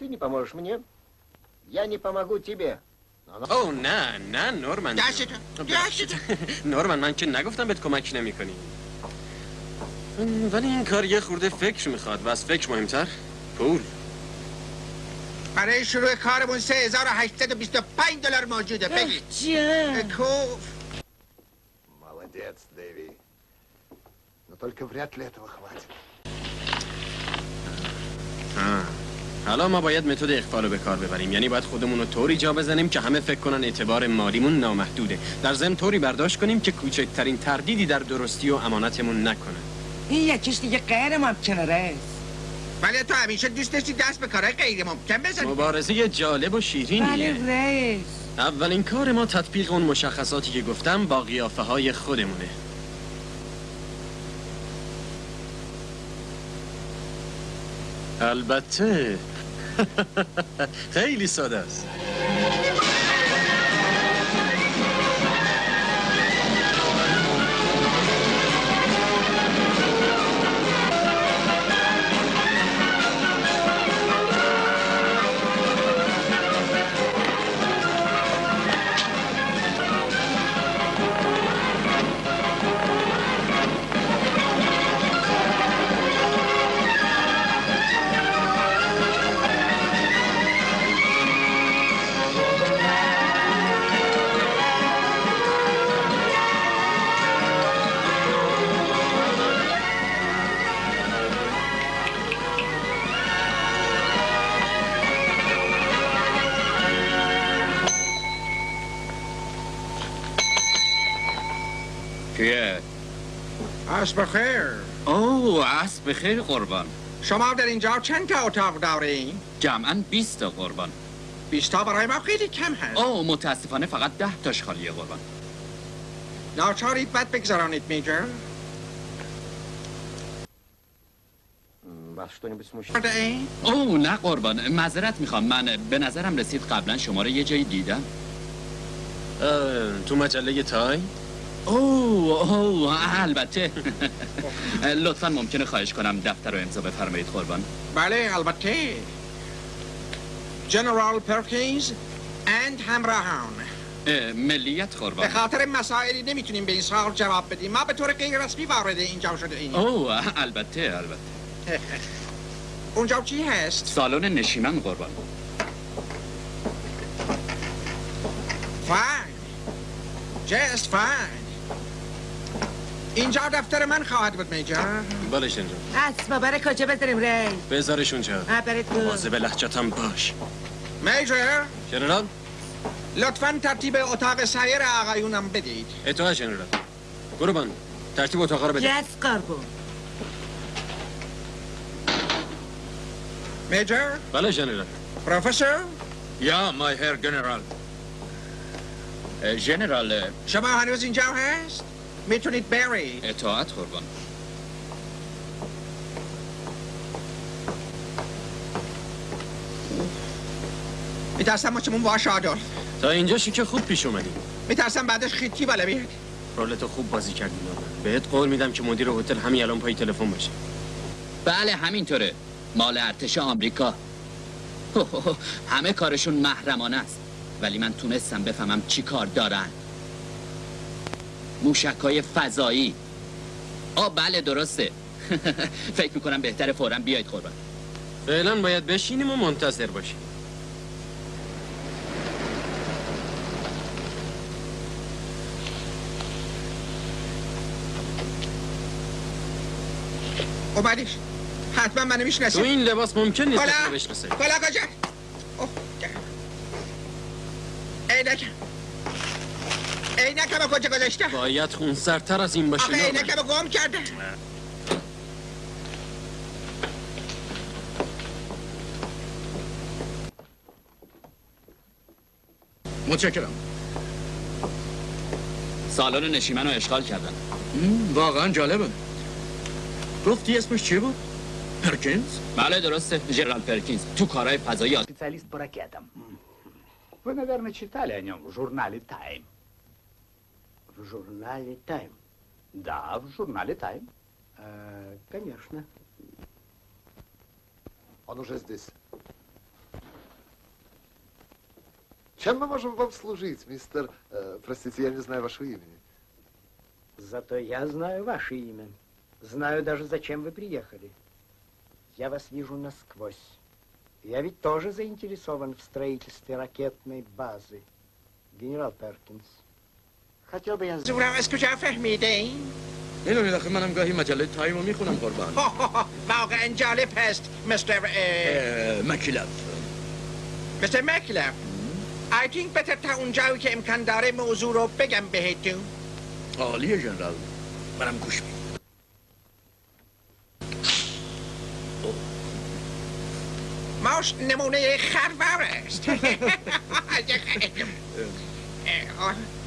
Ты не поможешь мне, я не помогу тебе. او نه نه نورمن دستتو دستتو نورمن من که نگفتم بهت کمک نمی کنی ولی این کار یه خورده فکر میخواد و از فکر مهمتر پول برای شروع کارمون 3825 دلار موجوده بگی جان کوف Молодец, Дэви. Но только вряд ли этого хватит. ها. حالا ما باید متد اخفا رو به کار ببریم. یعنی باید خودمون رو طوری جا بزنیم که همه فکر کنن اعتبار مالیمون نامحدوده. در ضمن طوری برداشت کنیم که کوچکترین تردیدی در درستی و امانتمون نکنه. این یکیش دیگه غیر ممکنه رئیس. ولی تو همیشه دوست داشتی دست به کارهای غیر ممکن بزنی. مبارزه جالب و شیرینیه. ولی رئیس. اولین کار ما تطبیق اون مشخصاتی که گفتم با قیافه های خودمونه. البته. خیلی ساده است. بخیر قربان. شما در اینجا چند تا اتاق دارین؟ جمعا 20 تا قربان. 20 تا برای ما خیلی کم هست. او متاسفانه فقط ده تاش خالیه قربان. ناچارید بد بگذرانید میجر. او نه قربان. معذرت می‌خوام. من به نظرم رسید قبلا شما رو یه جایی دیدم. تو مجله تای؟ اوه اوه البته. لطفا ممکنه خواهش کنم دفتر رو امضا بفرمایید قربان. بله البته. جنرال پرکینز اند همراهان. اه، ملیت به قربان خاطر مسائلی نمی‌تونیم به این سوال جواب بدیم. ما به طور غیر رسمی وارد اینجا شده ایم. اوه البته البته. اونجا چی هست؟ سالن نشیمن قربان. فاین جست فاین اینجا دفتر من خواهد بود میجا. بلش اینجا اسبا برای کجا بذاریم ری؟ بذارش اونجا برای تو مواظب لحجتم باش. میجا. جنرال؟ لطفا ترتیب اتاق سایر آقایونم بدید. اتاق جنرال. گروبان ترتیب اتاق رو بده. یس قربو. میجر بله جنرال. پروفسور؟ یا مای هر جنرال. جنرال شما هنوز اینجا هست؟ می‌تونید برید. اطاعت قربان. میترسم ما چمون باش آدولف تا اینجاشی که خوب پیش اومدی. میترسم بعدش خیتی بالا بیاد. رولتو خوب بازی کردی بهت قول میدم که مدیر هتل همین الان پای تلفن باشه. بله همینطوره. مال ارتش آمریکا. همه کارشون محرمانه است. ولی من تونستم بفهمم چی کار دارن. موشکای فضایی. آ بله درسته. فکر می‌کنم بهتره فورا بیاید قربان. فعلا باید بشینیم و منتظر باشیم. اومدیش حتما منو می‌شناسی تو این لباس ممکن نیست بشناسه. کلا کجا. عینکم عینکم کجا گذاشته باید خونسردتر از این باشه آخه نورمن. عینکم گم کرده متشکرم سالن نشیمن رو اشغال کردن مم، واقعا جالبه گفتی اسمش چی بود؟ پرکینز؟ بله درسته جنرال پرکینز تو کارهای فضایی آ- Специалист по ракетам. Вы, наверное, читали о нем в журнале «Тайм». В журнале «Тайм». Да, в журнале «Тайм». А, конечно. Он уже здесь. Чем мы можем вам служить, мистер... э, простите, я не знаю вашего имени. Зато я знаю ваше имя. Знаю даже, зачем вы приехали. Я вас вижу насквозь. Я ведь тоже заинтересован в строительстве ракетной базы. Генерал Перкинс. زورم از کجا فهمیده این؟ اینو داخل منم گاهی مجله تایم رو می‌خونم قربان. واقعا جالب هست مستر مکلف مستر مکلف I think better تا اونجایی که امکان داره موضوع رو بگم بهتون. عالیه جنرال. منم گوش بید ماش نمونه خروار است.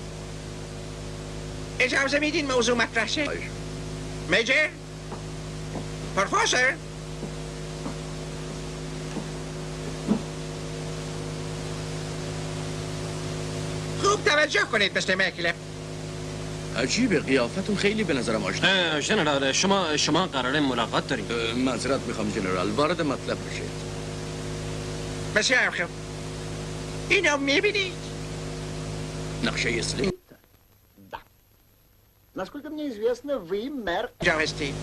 اجازه میدین موضوع مطرح شه؟ میجر؟ پروفسور؟ خوب توجه کنید مستر مکلف. عجیبه قیافتون خیلی به نظرم آشنا. جنرال شما شما قراره ملاقات داریم. اه، معذرت می‌خوام جنرال. وارد مطلب بشید بسیار خوب. اینو می‌بینید نقشه اسلی Насколько мне известно, вы мэр... جا هستید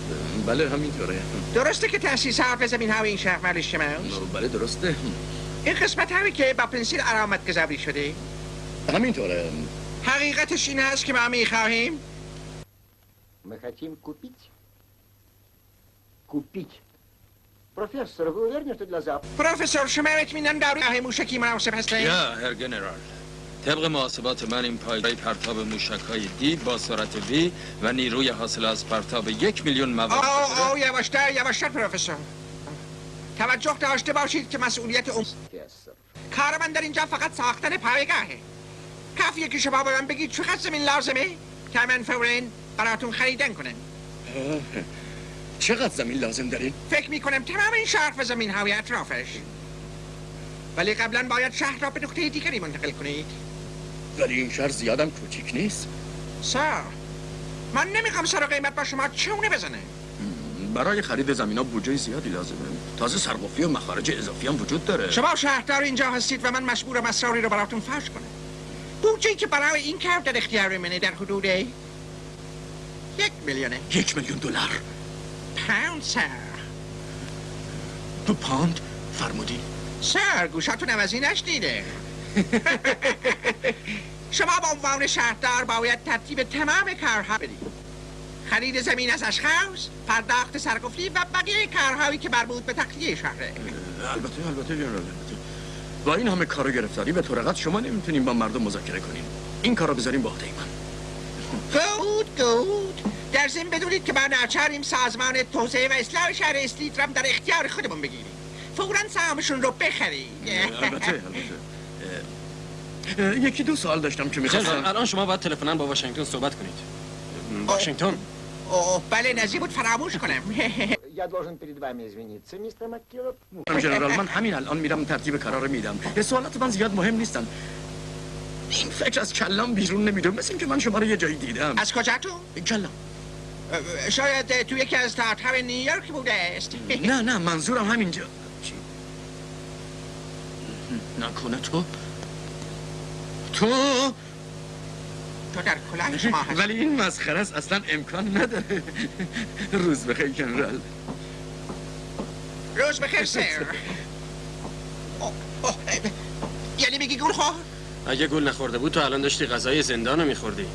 بله همینطوره درسته که تاسیسات و زمین های این شهر مال شماست بله درسته این قسمت هایی که با پنسیل علامت گذاری شده همینطوره حقیقتش این هست که ما میخواهیم Мы хотим купить. Купить. Профессор, вы уверены, что для завтра? پروفسور شما اطمینان دارید راه موشکی مناسب هستید یا هر جنرال طبق محاسبات من این پایگاه پرتاب موشک های دی با سرعت وی و نیروی حاصل از پرتاب یک میلیون مواد آه آه یواشتر یواشتر پروفسور. توجه داشته باشید که مسئولیت اون کار من در اینجا فقط ساختن پایگاهه. کافیه که شما به من بگید چقدر زمین لازمه؟ که من فوراً براتون خریدن کنم. چقدر زمین لازم دارین؟ فکر می‌کنم تمام این شهر و زمین های اطرافش. ولی قبلا باید شهر را به نقطه دیگری منتقل کنید. ولی این شهر زیادم کوچیک نیست. سر من نمی‌خوام سر قیمت با شما چونه بزنه. برای خرید زمین ها بودجه زیادی لازمه. تازه سرقفلی و مخارج اضافی هم وجود داره. شما شهردار اینجا هستید و من مجبورم اسراری رو براتون فاش کنم. بودجه که برای این کار در اختیار منه در حدود یک میلیونه. یک میلیون دلار. پوند سر. دو پاند فرمودی سر گوشاتون عوضی نشنیده شما به عنوان شهردار باید ترتیب تمام کارها بدید. خرید زمین از اشخاص پرداخت سرقفلی و بقیه کارهایی که مربوط به تخلیه شهره. البته البته جنرال البته. با این همه کارو گرفتاری به طور قطع شما نمی‌تونیم با مردم مذاکره کنیم. این کارو بذاریم به عهده من. گود گود. در ضمن بدونید که ما ناچاریم سازمان توسعه و اصلاح شهر اسلیت را در اختیار خودمون بگیریم. فورا سهامشون رو بخرید. البته البته. یکی دو سوال داشتم که جنرال میخواستم الان شما باید تلفنا با واشنگتن صحبت کنید واشنگتن اوه بله نزدیک بود فراموش کنم Я должен перед вами извиниться, мистер МакКиллоп. جنرال من همین الان میرم ترتیب قرار میدم یه سوالات من زیاد مهم نیستن این فکر از کلام بیرون نمیده مثل اینکه من شما رو یه جایی دیدم از کجا تو؟ کلام شاید اه، تو یکی از تئاتر های نیویورک بوده است نه نه منظورم همینجا چی؟ نکنه تو تو؟ تو در کلاه شما هست ولی این مسخره است اصلا امکان نداره. روز بخیر جنرال. روز بخیر سر. یعنی میگی گول خور؟ اگه گل نخورده بود تو الان داشتی غذای زندان رو میخوردی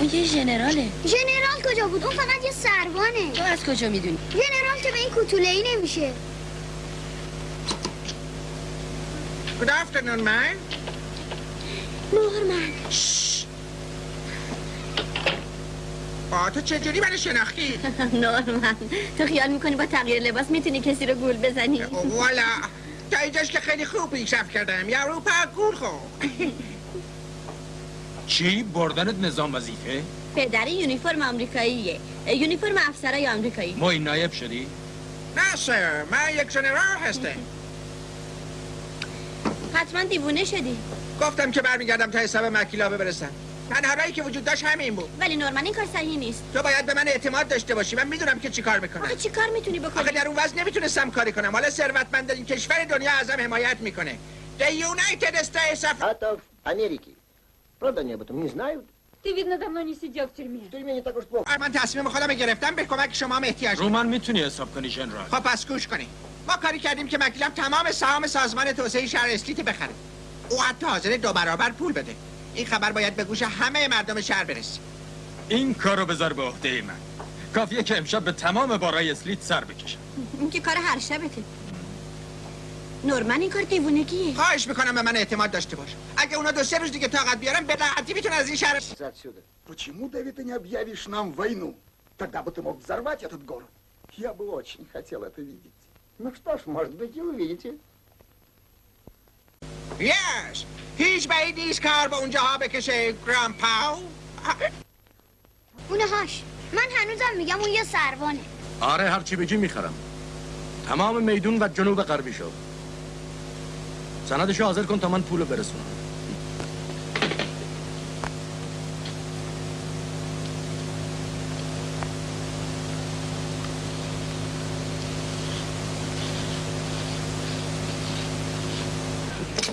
اون یه ژنراله ژنرال کجا بود؟ اون فقط یه سروانه. تو از کجا می‌دونی؟ ژنرال که به این کوتوله ای نمیشه. Good afternoon, man. نورمن آه تو چجوری من شناختی؟ نورمن تو خیال می‌کنی با تغییر لباس می‌تونی کسی رو گول بزنی؟ والا تا اینجاش که خیلی خوب پیشرفت کردم. یا اروپا گول خور چی؟ بردنت نظام وظیفه؟ پدری یونیفرم آمریکاییه. یونیفرم افسرای آمریکایی. ما این نایب شدی؟ نه سر من یک جنرال هستم. حتما دیوونه شدی. گفتم که برمیگردم تا حساب مکیلابه من هرایی که وجود داشت همین بود. ولی نورمن این کار صحیح نیست. تو باید به من اعتماد داشته باشی. من می‌دونم که چی کار می‌کنم. آخه چیکار می‌تونی بکنی؟ آخه در اون وضع نمی‌تونستم کاری کنم. حالا ثروتمندترین کشور دنیا ازم حمایت می‌کنه. The United States of... Out of America. Правда, они об этом не знают? Ты, видно, давно не сидел в тюрьме. В тюрьме не так уж плохо. آه، من تصمیم خودم گرفتم به کمک شما هم احتیاج رو دارم من میتونی حساب کنی جنرال خب پس گوش کنی ما کاری کردیم که مکیلم تمام سهام سازمان توسعه شهر اسلیت بخره او حتی حاضر دو برابر پول بده این خبر باید به گوش همه مردم شهر برسه این کارو بذار به عهده من کافیه که امشب به تمام بارای اسلیت سر بکشم این که کار هر شبته نورمن این کار دیوونگیه خواهش میکنم به من اعتماد داشته باش اگه اونا دو سه روز دیگه طاقت بیارن به راحتی میتونن از این شهر Отсюда. Почему, Дэвид, ты не объявишь нам войну? Тогда бы ты мог взорвать этот город. Я бы очень хотел это видеть. Ну что ж, может быть, и увидите. Yes هیچ بعید نیست کار به اونجاها بکشه گرام پاو اونهاش من هنوزم میگم اون یه سروانه آره هرچی بگی میخرم تمام میدون و جنوب غربی شو سندشو حاضر کن تا من پولو برسونم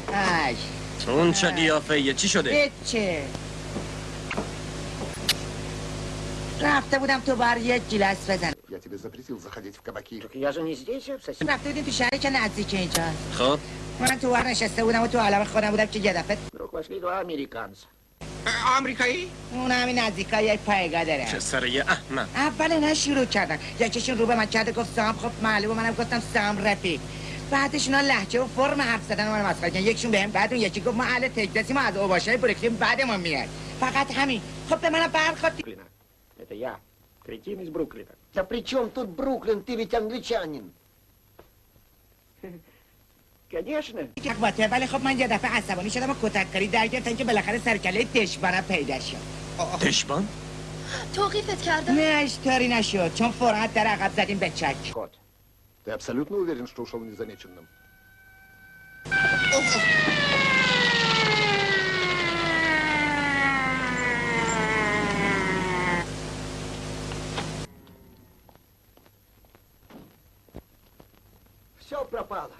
ای تو اون چه قیافه چی شده؟ چه رفته بودم تو بر یک گیلاس بزنم Я тебе запретил заходить в кабаки. Я же не здесь, رفته بودیم تو شهری که نزدیک اینجا خب من تو ور نشسته بودم و تو عالم خودم بودم که یه دفعه Пошли два американца. آمریکایی؟ اون همین نزدیکا یک پایگاه داره چه سر یه احمد اول اینا شروع کردن یکیشون رو به من کرده گفت سام خب معلومه منم گفتم سام رفیق بعدش اینا لهجه و فرم حرف زدن من مسخره کردن یکیشون بهم بعد اون یکی گفت ما اهل تگزاسی ما از اوباشای بروکلین بعدمون میاد فقط همین خب به منم برخورد Это я, кретин из Бруклина. Да при чем тут Бруклин? Ты ведь англичанин. Конечно. یک باته ولی خب من یه دفعه عصبانی شدم و کتک کاری در گرفتن که بالاخره سرکله دشبانم پیدا شد دشبان؟ توقیفت کردم نه اشتاری نشد چون فرحت در عقب زدیم به چک Ты абсолютно уверен, что ушел незамеченным? Все пропало.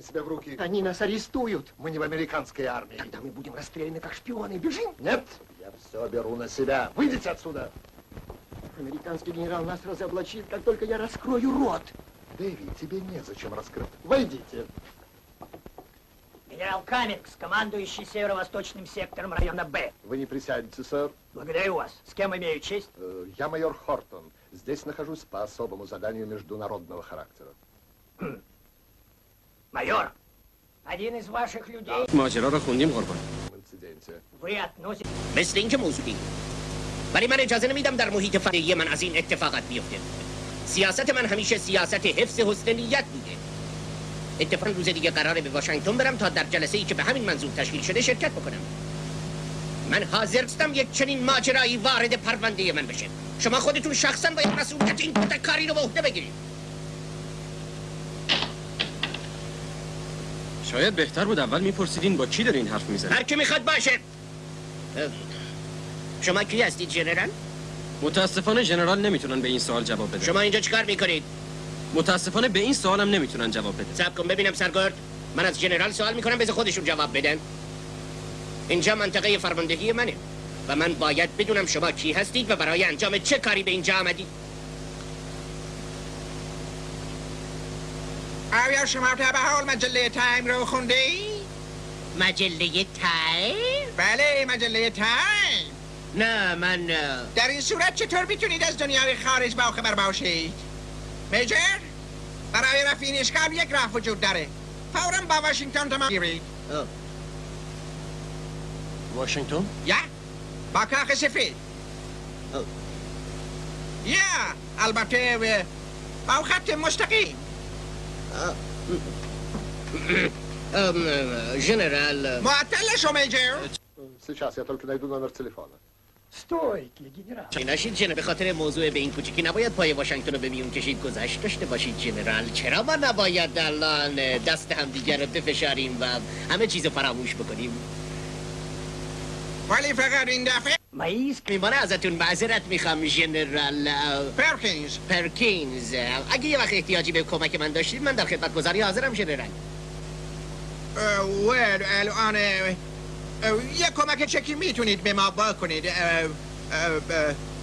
Возьми себя в руки. Они нас арестуют. Мы не в американской армии. Тогда мы будем расстреляны как шпионы. Бежим. Нет, я все беру на себя. Выйдите отсюда. Американский генерал нас разоблачит, как только я раскрою рот. Дэви, тебе незачем раскрыть. Войдите. Генерал Каммингс, командующий северо-восточным сектором района Б. Вы не присядете, сэр. Благодарю вас. С кем имею честь? Э, Я майор Хортон. Здесь нахожусь по особому заданию международного характера. Майор, один из ваших людей... ماجرا را خوندیم قربان Инциденте. Вы относите... مثل اینکه موضوعی ولی من اجازه نمیدم در محیط فرهنگی من از این اتفاقات بیفته سیاست من همیشه سیاست حفظ حسن نیت بوده اتفاقا روز دیگه قراره به واشنگتن برم تا در جلسه ای که به همین منظور تشکیل شده شرکت بکنم من حاضر هستم یک چنین ماجرایی وارد پرونده من بشه شما خودتون شخصا باید مسئولیت این کاری رو به عهده بگیرید شاید بهتر بود اول میپرسیدین با کی دارین حرف می‌زنین. هر کی می‌خواد باشه. شما کی هستید جنرال؟ متاسفانه ژنرال نمی‌تونن به این سوال جواب بدن. شما اینجا چیکار می‌کنید؟ متاسفانه به این سوالم نمی‌تونن جواب بدن. صبر کن ببینم سرگرد. من از جنرال سوال می‌کنم بذار خودشون جواب بدن. اینجا منطقه فرماندهی منه و من باید بدونم شما کی هستید و برای انجام چه کاری به اینجا آمدید. آیا شما تا به حال مجله تایم رو خونده ای؟ مجله تایم؟ بله مجله تایم. نه من در این صورت چطور می‌تونید از دنیای خارج با خبر باشید؟ میجر برای رفع اشکال یک راه وجود داره. فورا با واشنگتن تمام گیرید. واشنگتن؟ یا با کاخ سفید. یا البته با خط مستقیم. جنرال General... معطلشو میجر سی شخصیت که نگدون نمر تلفانه ستویکلی گنرال ناشید جنرال به خاطر موضوع به این کوچیکی نباید پای واشنگتن رو به میون کشید گذشت داشته باشید جنرال چرا ما نباید الان دست هم دیگر رو بفشاریم و همه چیز رو فراموش بکنیم ولی فقط این دفعه مایز میمانه ازتون معذرت می‌خوام جنرال پرکینز پرکینز اگه یه وقت احتیاجی به کمک من داشتید من در خدمت گذاری حاضرم جنرال ویل الان یه کمک چکی می‌تونید به ما بکنید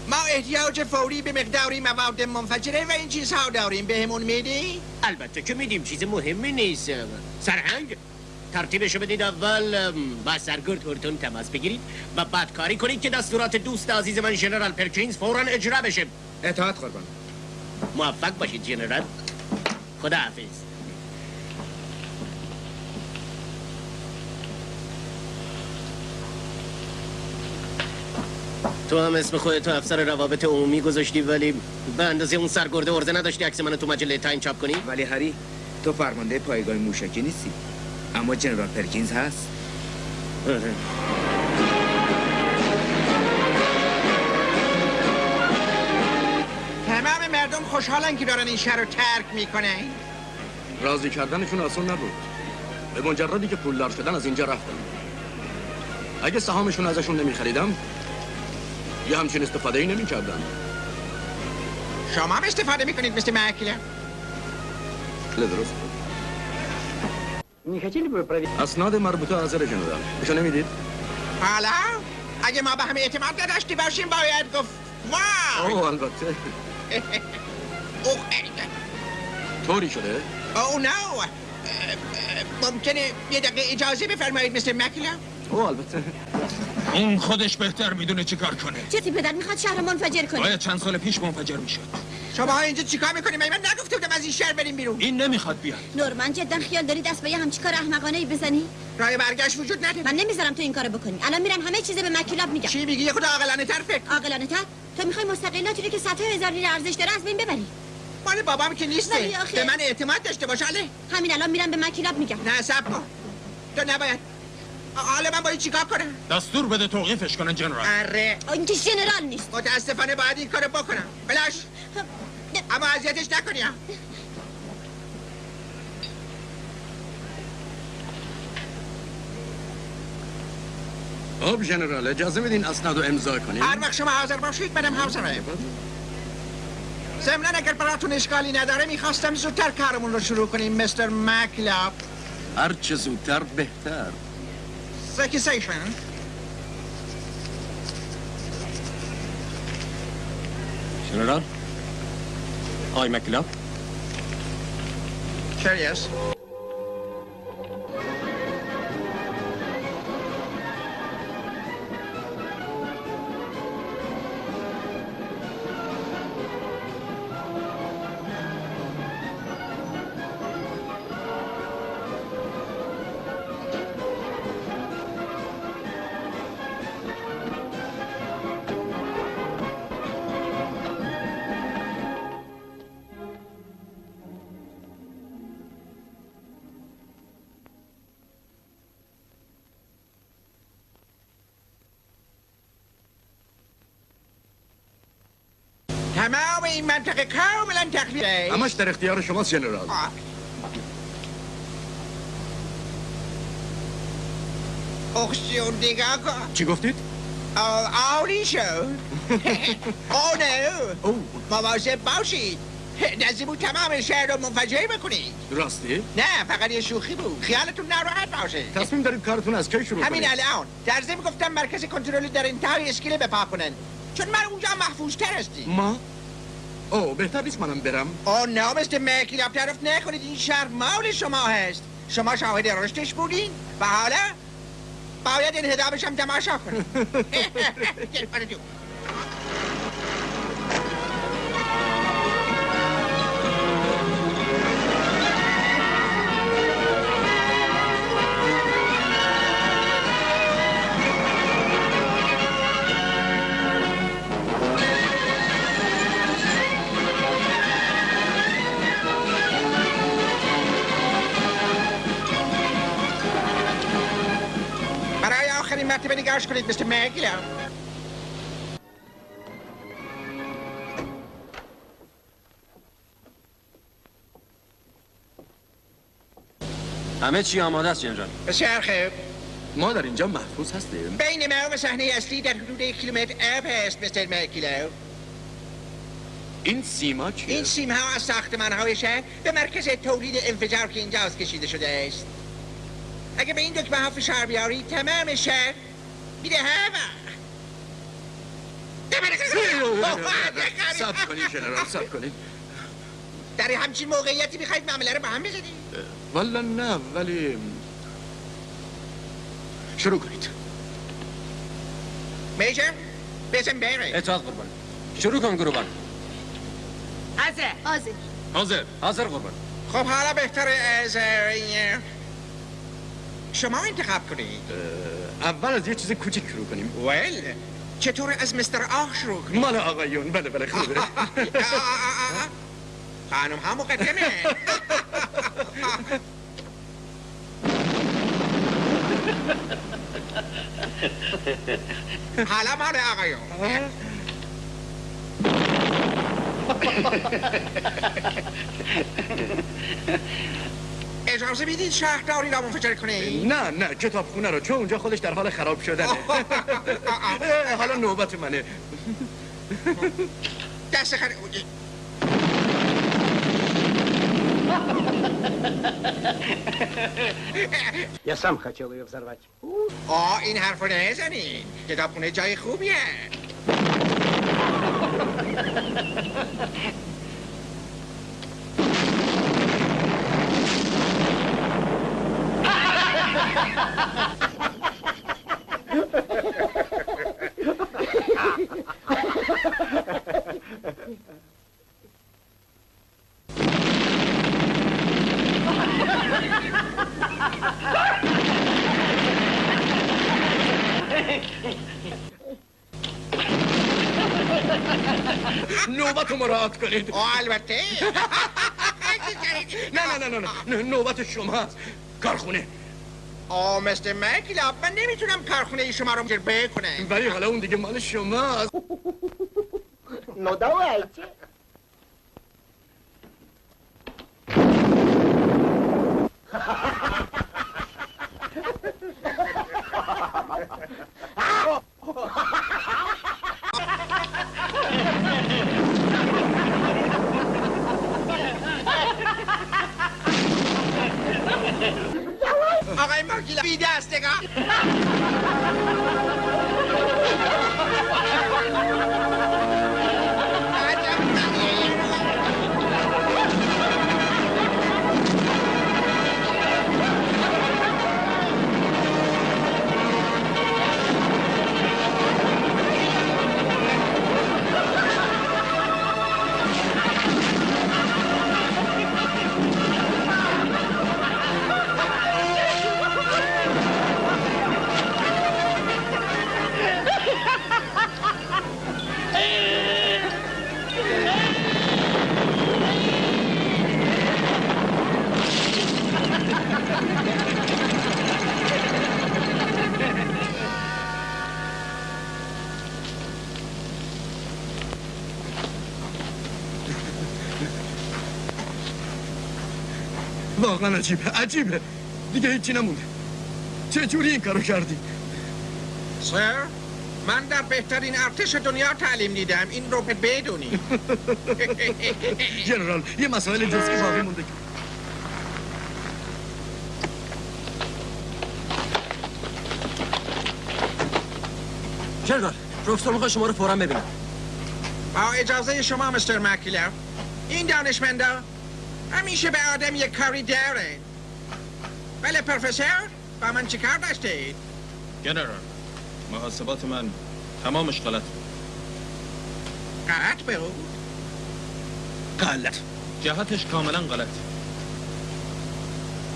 ما احتیاج فوری به مقداری مواد منفجره و این چیزها داریم بهمون میدی؟ البته که میدیم چیز مهمی نیست سرهنگ ترتیبشو بدید اول با سرگرد هورتون تماس بگیرید و بعد کاری کنید که دستورات دوست عزیز من جنرال پرکینز فورا اجرا بشه. اطاعت قربان. موفق باشید جنرال. خدا حافظ تو هم اسم خودتو افسر روابط عمومی گذاشتی ولی به اندازه اون سرگرده عرضه نداشتی عکس منو تو مجله تایم چاپ کنی؟ ولی هری تو فرمانده پایگاه موشکی نیستی. اما جنرال پرکینز هست؟ تمام مردم خوشحالن که دارن این شهر رو ترک می‌کنن. راضی کردنشون آسان نبود. به مجردی که پولدار شدن از اینجا رفتن اگه سهامشون ازشون نمیخریدم یه همچین استفاده ای نمی‌کردن شما هم استفاده می‌کنید مثل مکله درست. Не хотели бы проверить? اسناد مربوطه حاضر جنرال بشو نمیدید حالا اگه ما به هم اعتماد نداشتی باشیم باید گفت وای اوه البته اوه طوری شده او نو اه، اه، ممکنه یه دقیقه اجازه بفرمایید مثل مکله اوه البته. اون خودش بهتر می‌دونه چیکار کنه. چیزی پدر می‌خواد شهر منفجر کنه؟ باید چند سال پیش منفجر می‌شد. شما ها اینجا چیکار می‌کنید من نگفته بودم از این شهر بریم بیرون. این نمی‌خواد بیاد. نورمن جدا خیال داری دست به یه همچی کار احمقانه ای بزنی؟ راه برگشت وجود نداره. من نمی‌ذارم تو این کارو بکنی. الان میرم همه چیز به مکیلاب میگم چی میگی؟ یه خود عاقلانه تر فکر عاقلانه تر تو می‌خوای مستقلاتی رو که صدها هزار لیر ارزش داره از بین ببری. مال بابام که نیسته. آخه- به من اعتماد داشته باش علی. همین الان میرم به مکیلاب میگم. نه سب کن. تو نباید حالا من باید چیکار کنم؟ دستور بده توقیفش کنن جنرال. اره این که ژنرال نیست. متاسفانه باید این کارو بکنم. بلاش. اما اذیتش نکنی ها. خب جنرال اجازه بدین اسناد رو امضا کنین هر وقت شما حاضر باشید منم حاضرم ضمنا اگر براتون اشکالی نداره می‌خواستم زودتر کارمون رو شروع کنیم مستر مکلاب. هر چه زودتر بهتر. سکیسیشن جنرال آی مکلاب Curious. تمام این منطقه کاملا تخلیه همش در اختیار شماست جنرال. اخشون دیگه چی گفتید؟ آولی شد. او. نه مواظب باشید. نزدیمون تمام شهر رو منفجر بکنید. راستی؟ نه فقط یه شوخی بود. خیالتون نراحت باشه. تصمیم دارید کارتون از کی شروع همین؟ الان. در ضمن گفتم مرکز کنترلی در انتهای اسکیل بپا کنن. چون من اونجا محفوظ تر هستی ما؟ او بهتر نیست منم برم. او نه مثل مکیلاب طرف نکنید. این شهر مال شما هست. شما شاهد رشدش بودین. و حالا باید این هدابش هم تماشا کنید مثل مکیلاب همه چی آماده است جنرال. بسیار خوب ما در اینجا محفوظ هستیم. بین ما و صحنه اصلی در حدود یک کیلومتر اب هست مستر مکیلو این سیما چیه؟ این سیم ها از ساختمان های شهر به مرکز تولید انفجار که اینجاست کشیده شده است. اگه به این دکمه ها فشار بیاری تمام شهر سب کنید جنرال سب کنید در همچین موقعیتی می‌خواید معامله رو با هم بزنید؟ والا نه ولی شروع کنید. میجر بزن بره اطاعت قربان. شروع کن گروبان حاضر. حاضر. حاضر. حاضر قربان. خب حالا بهتره از شما انتخاب کنید. اول از یه چیز کوچیک شروع کنیم. ول. چطور از مستر آه شروع کنید مال آقایون. بله بله خوبه. خانم ها مقدمه. حالا مال آقایون. اجازه میدید شهرداری را منفجر کنید نه نه کتابخونه رو چون اونجا خودش در حال خراب شدنه اه، حالا نوبت منه دست خر... Я сам хотел ее взорвать. آه این حرف رو نزنین کتابخونه جای خوبیه نوبت مراعات کنید. البته. نه نه نه نه نه. نوبت شماست کارخونه. آه مثل مکیلاب من نمیتونم کارخونه شما رو منفجر بکنم ولی حالا اون دیگه مال شماست Ну, давайте. آقای مکیلاب بی دست نگاه واقعا عجیبه عجیبه. دیگه هیچی نمونده. چه جوری این کارو کردی؟ سر من در بهترین ارتش دنیا تعلیم دیدم. این رو بدونی. جنرال یه مسائل جزئی باقی مونده. جنرال پروفسور می‌خواد شما رو فورا ببینم. با اجازه شما مستر مکیلر. این دانشمندا همیشه به آدم یک کاری داره بله پروفسور با من چی کار داشتید؟ جنرال محاسبات من تمامش غلط بود غلط بود؟ غلط جهتش کاملا غلط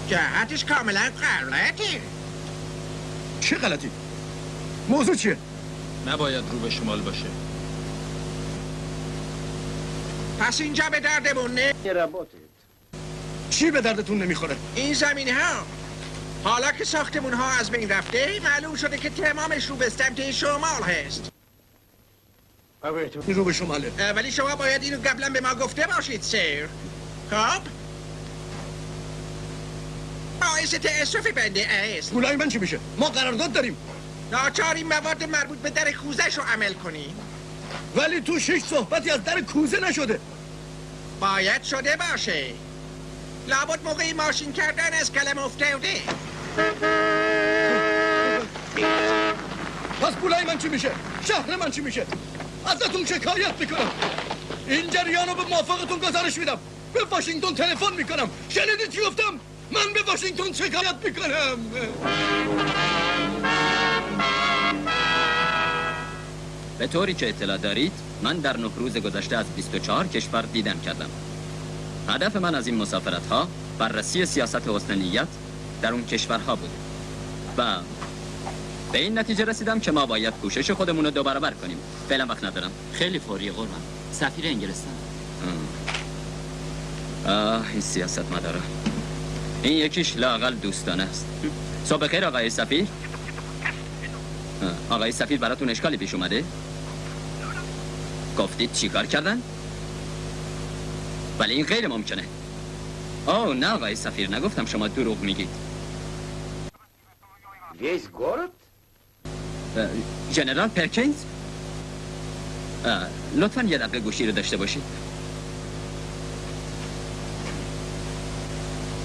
جهتش کاملا غلطه چه غلطی؟ موضوع چیه؟ نباید رو به شمال باشه پس اینجا به دردمون نه چی به دردتون نمی‌خوره؟ این زمین ها. حالا که ساختمون ها از بین رفته معلوم شده که تمامش رو به سمت شمال هست. این رو به شماله. ولی شما باید اینو قبلا به ما گفته باشید سیر خب؟ باعث تأسف بنده است. پولای من چی میشه؟ ما قرارداد داریم. ناچار این مواد مربوط به در کوزش رو عمل کنی ولی تو شش صحبتی از در کوزه نشده. باید شده باشه. لابد موقعی ماشین کردن از کلم افتاده پس پولای من چی میشه؟ شهر من چی میشه؟ ازتون شکایت می‌کنم این جریان رو به موافقتون گزارش میدم به واشنگتن تلفن می‌کنم شنیدی چی گفتم؟ من به واشنگتن شکایت می‌کنم به طوری که اطلاع دارید من در نه روز گذشته از 24 کشور دیدن کردم هدف من از این مسافرت ها بررسی سیاست حسن نیت در اون کشورها بود و به این نتیجه رسیدم که ما باید کوشش خودمون رو دو برابر کنیم. فعلا وقت ندارم. خیلی فوری قربان. سفیر انگلستان. آه این سیاست مداره این یکیش لاقل دوستانه است. صبح خیر آقای سفیر. آقای سفیر براتون اشکالی پیش اومده؟ گفتید چیکار کردن؟ ولی این غیر ممکنه او نه آقای سفیر نگفتم شما دروغ میگید ویز گورد؟ جنرال پرکینز؟ لطفا یه دقیقه گوشی رو داشته باشید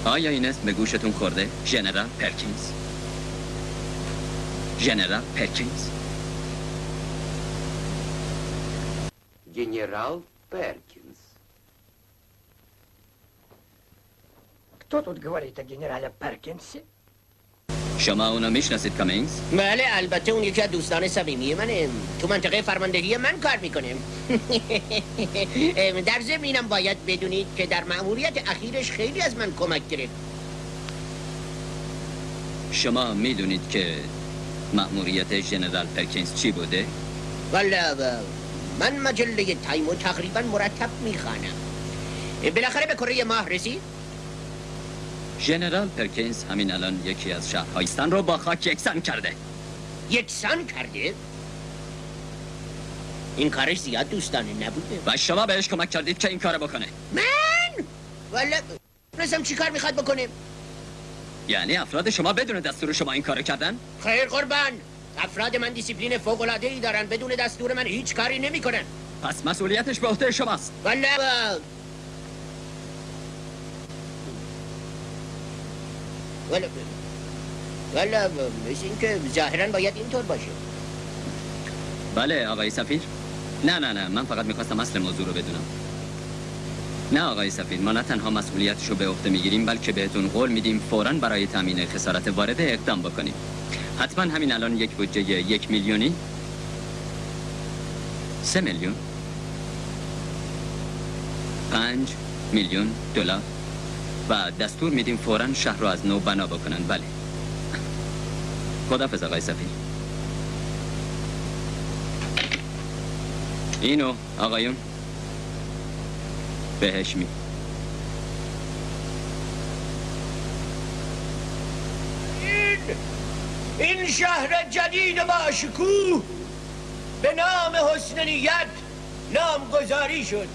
آیا این اسم به گوشتون خورده؟ جنرال پرکینز جنرال پرکینز جنرال پرکینز Кто тут говорит о генерале Перкинсе? شما اونو میشناسید کامینز؟ بله البته اون یکی از دوستان صمیمی منه تو منطقه فرماندهی من کار میکنه در ضمن اینم باید بدونید که در مأموریت اخیرش خیلی از من کمک گرفت شما میدونید که مأموریت جنرال پرکینز چی بوده؟ والا من مجله تایمو تقریبا مرتب میخوانم بالاخره به کره ماه رسید جنرال پرکینز همین الان یکی از شهرهایستان رو با خاک یکسان کرده یکسان کرده این کارش زیاد دوستانه نبوده و شما بهش کمک کردید که این کار بکنه من والا رسم چی کار می‌خواد بکنه یعنی افراد شما بدون دستور شما این کارو کردن؟ خیر قربان افراد من دیسیپلین فوق العاده ای دارن بدون دستور من هیچ کاری نمی‌کنن پس مسئولیتش به عهده شماست والا والا مثل اینکه ظاهرا باید اینطور باشه بله آقای سفیر نه نه نه من فقط می‌خواستم اصل موضوع رو بدونم نه آقای سفیر ما نه تنها مسئولیتش رو به عهده می‌گیریم بلکه بهتون قول میدیم فوراً برای تامین خسارت وارده اقدام بکنیم حتما همین الان یک بودجه یک میلیونی سه میلیون پنج میلیون دلار و دستور میدیم فوراً شهر رو از نو بنا بکنن بله. خدافظ آقای سفیر. اینو آقایون بهش می این این شهر جدید با شکوه به نام حسن نیت نامگذاری شد.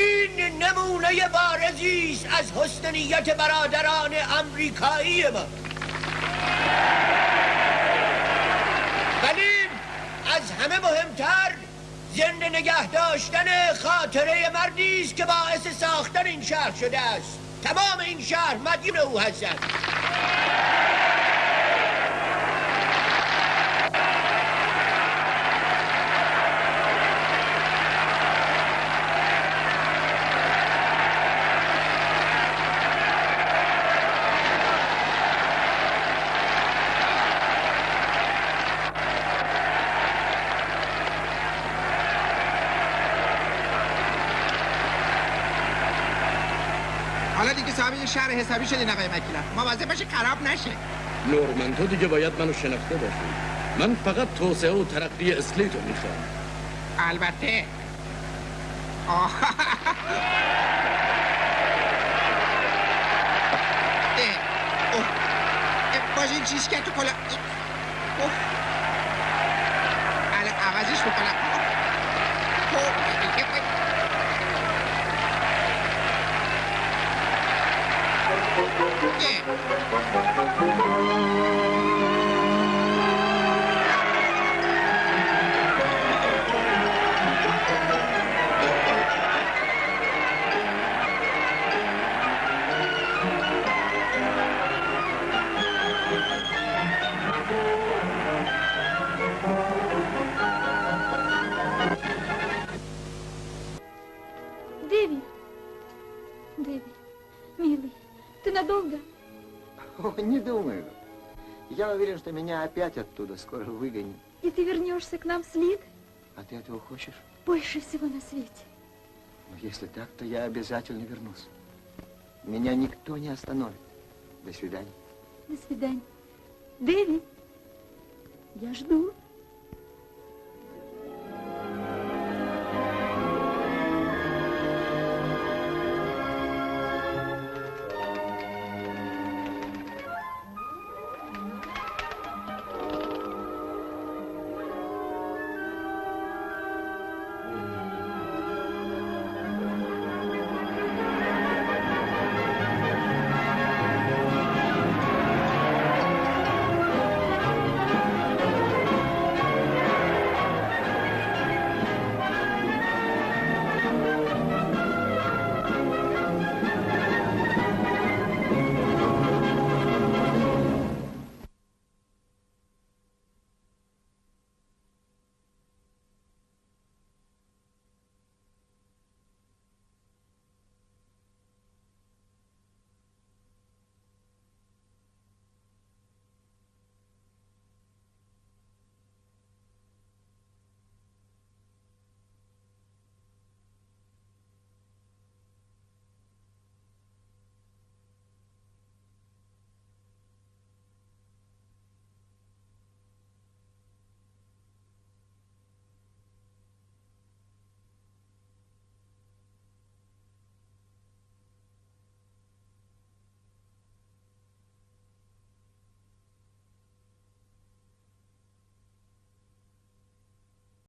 این نمونه بارزی است از حسن نیت برادران امریکایی ما. ولی از همه مهمتر زنده نگه داشتن خاطره مردی است که باعث ساختن این شهر شده است. تمام این شهر مدیون او هستند. حالا دیگه صاحب یه شهر حسابی شدی آقای مکیلم مواظب باشه خراب نشه. نورمن تو دیگه باید منو شناخته باشی. من فقط توسعه و ترقی اسلیتو می‌خوام. البته. باشه این چیز که تو کلا عوضش بکنم Yeah. Что меня опять оттуда скоро выгонят. И ты вернешься к нам с Лид? А ты этого хочешь? Больше всего на свете. Ну, если так, то я обязательно вернусь. Меня никто не остановит. До свидания. До свидания. Дэви, я жду.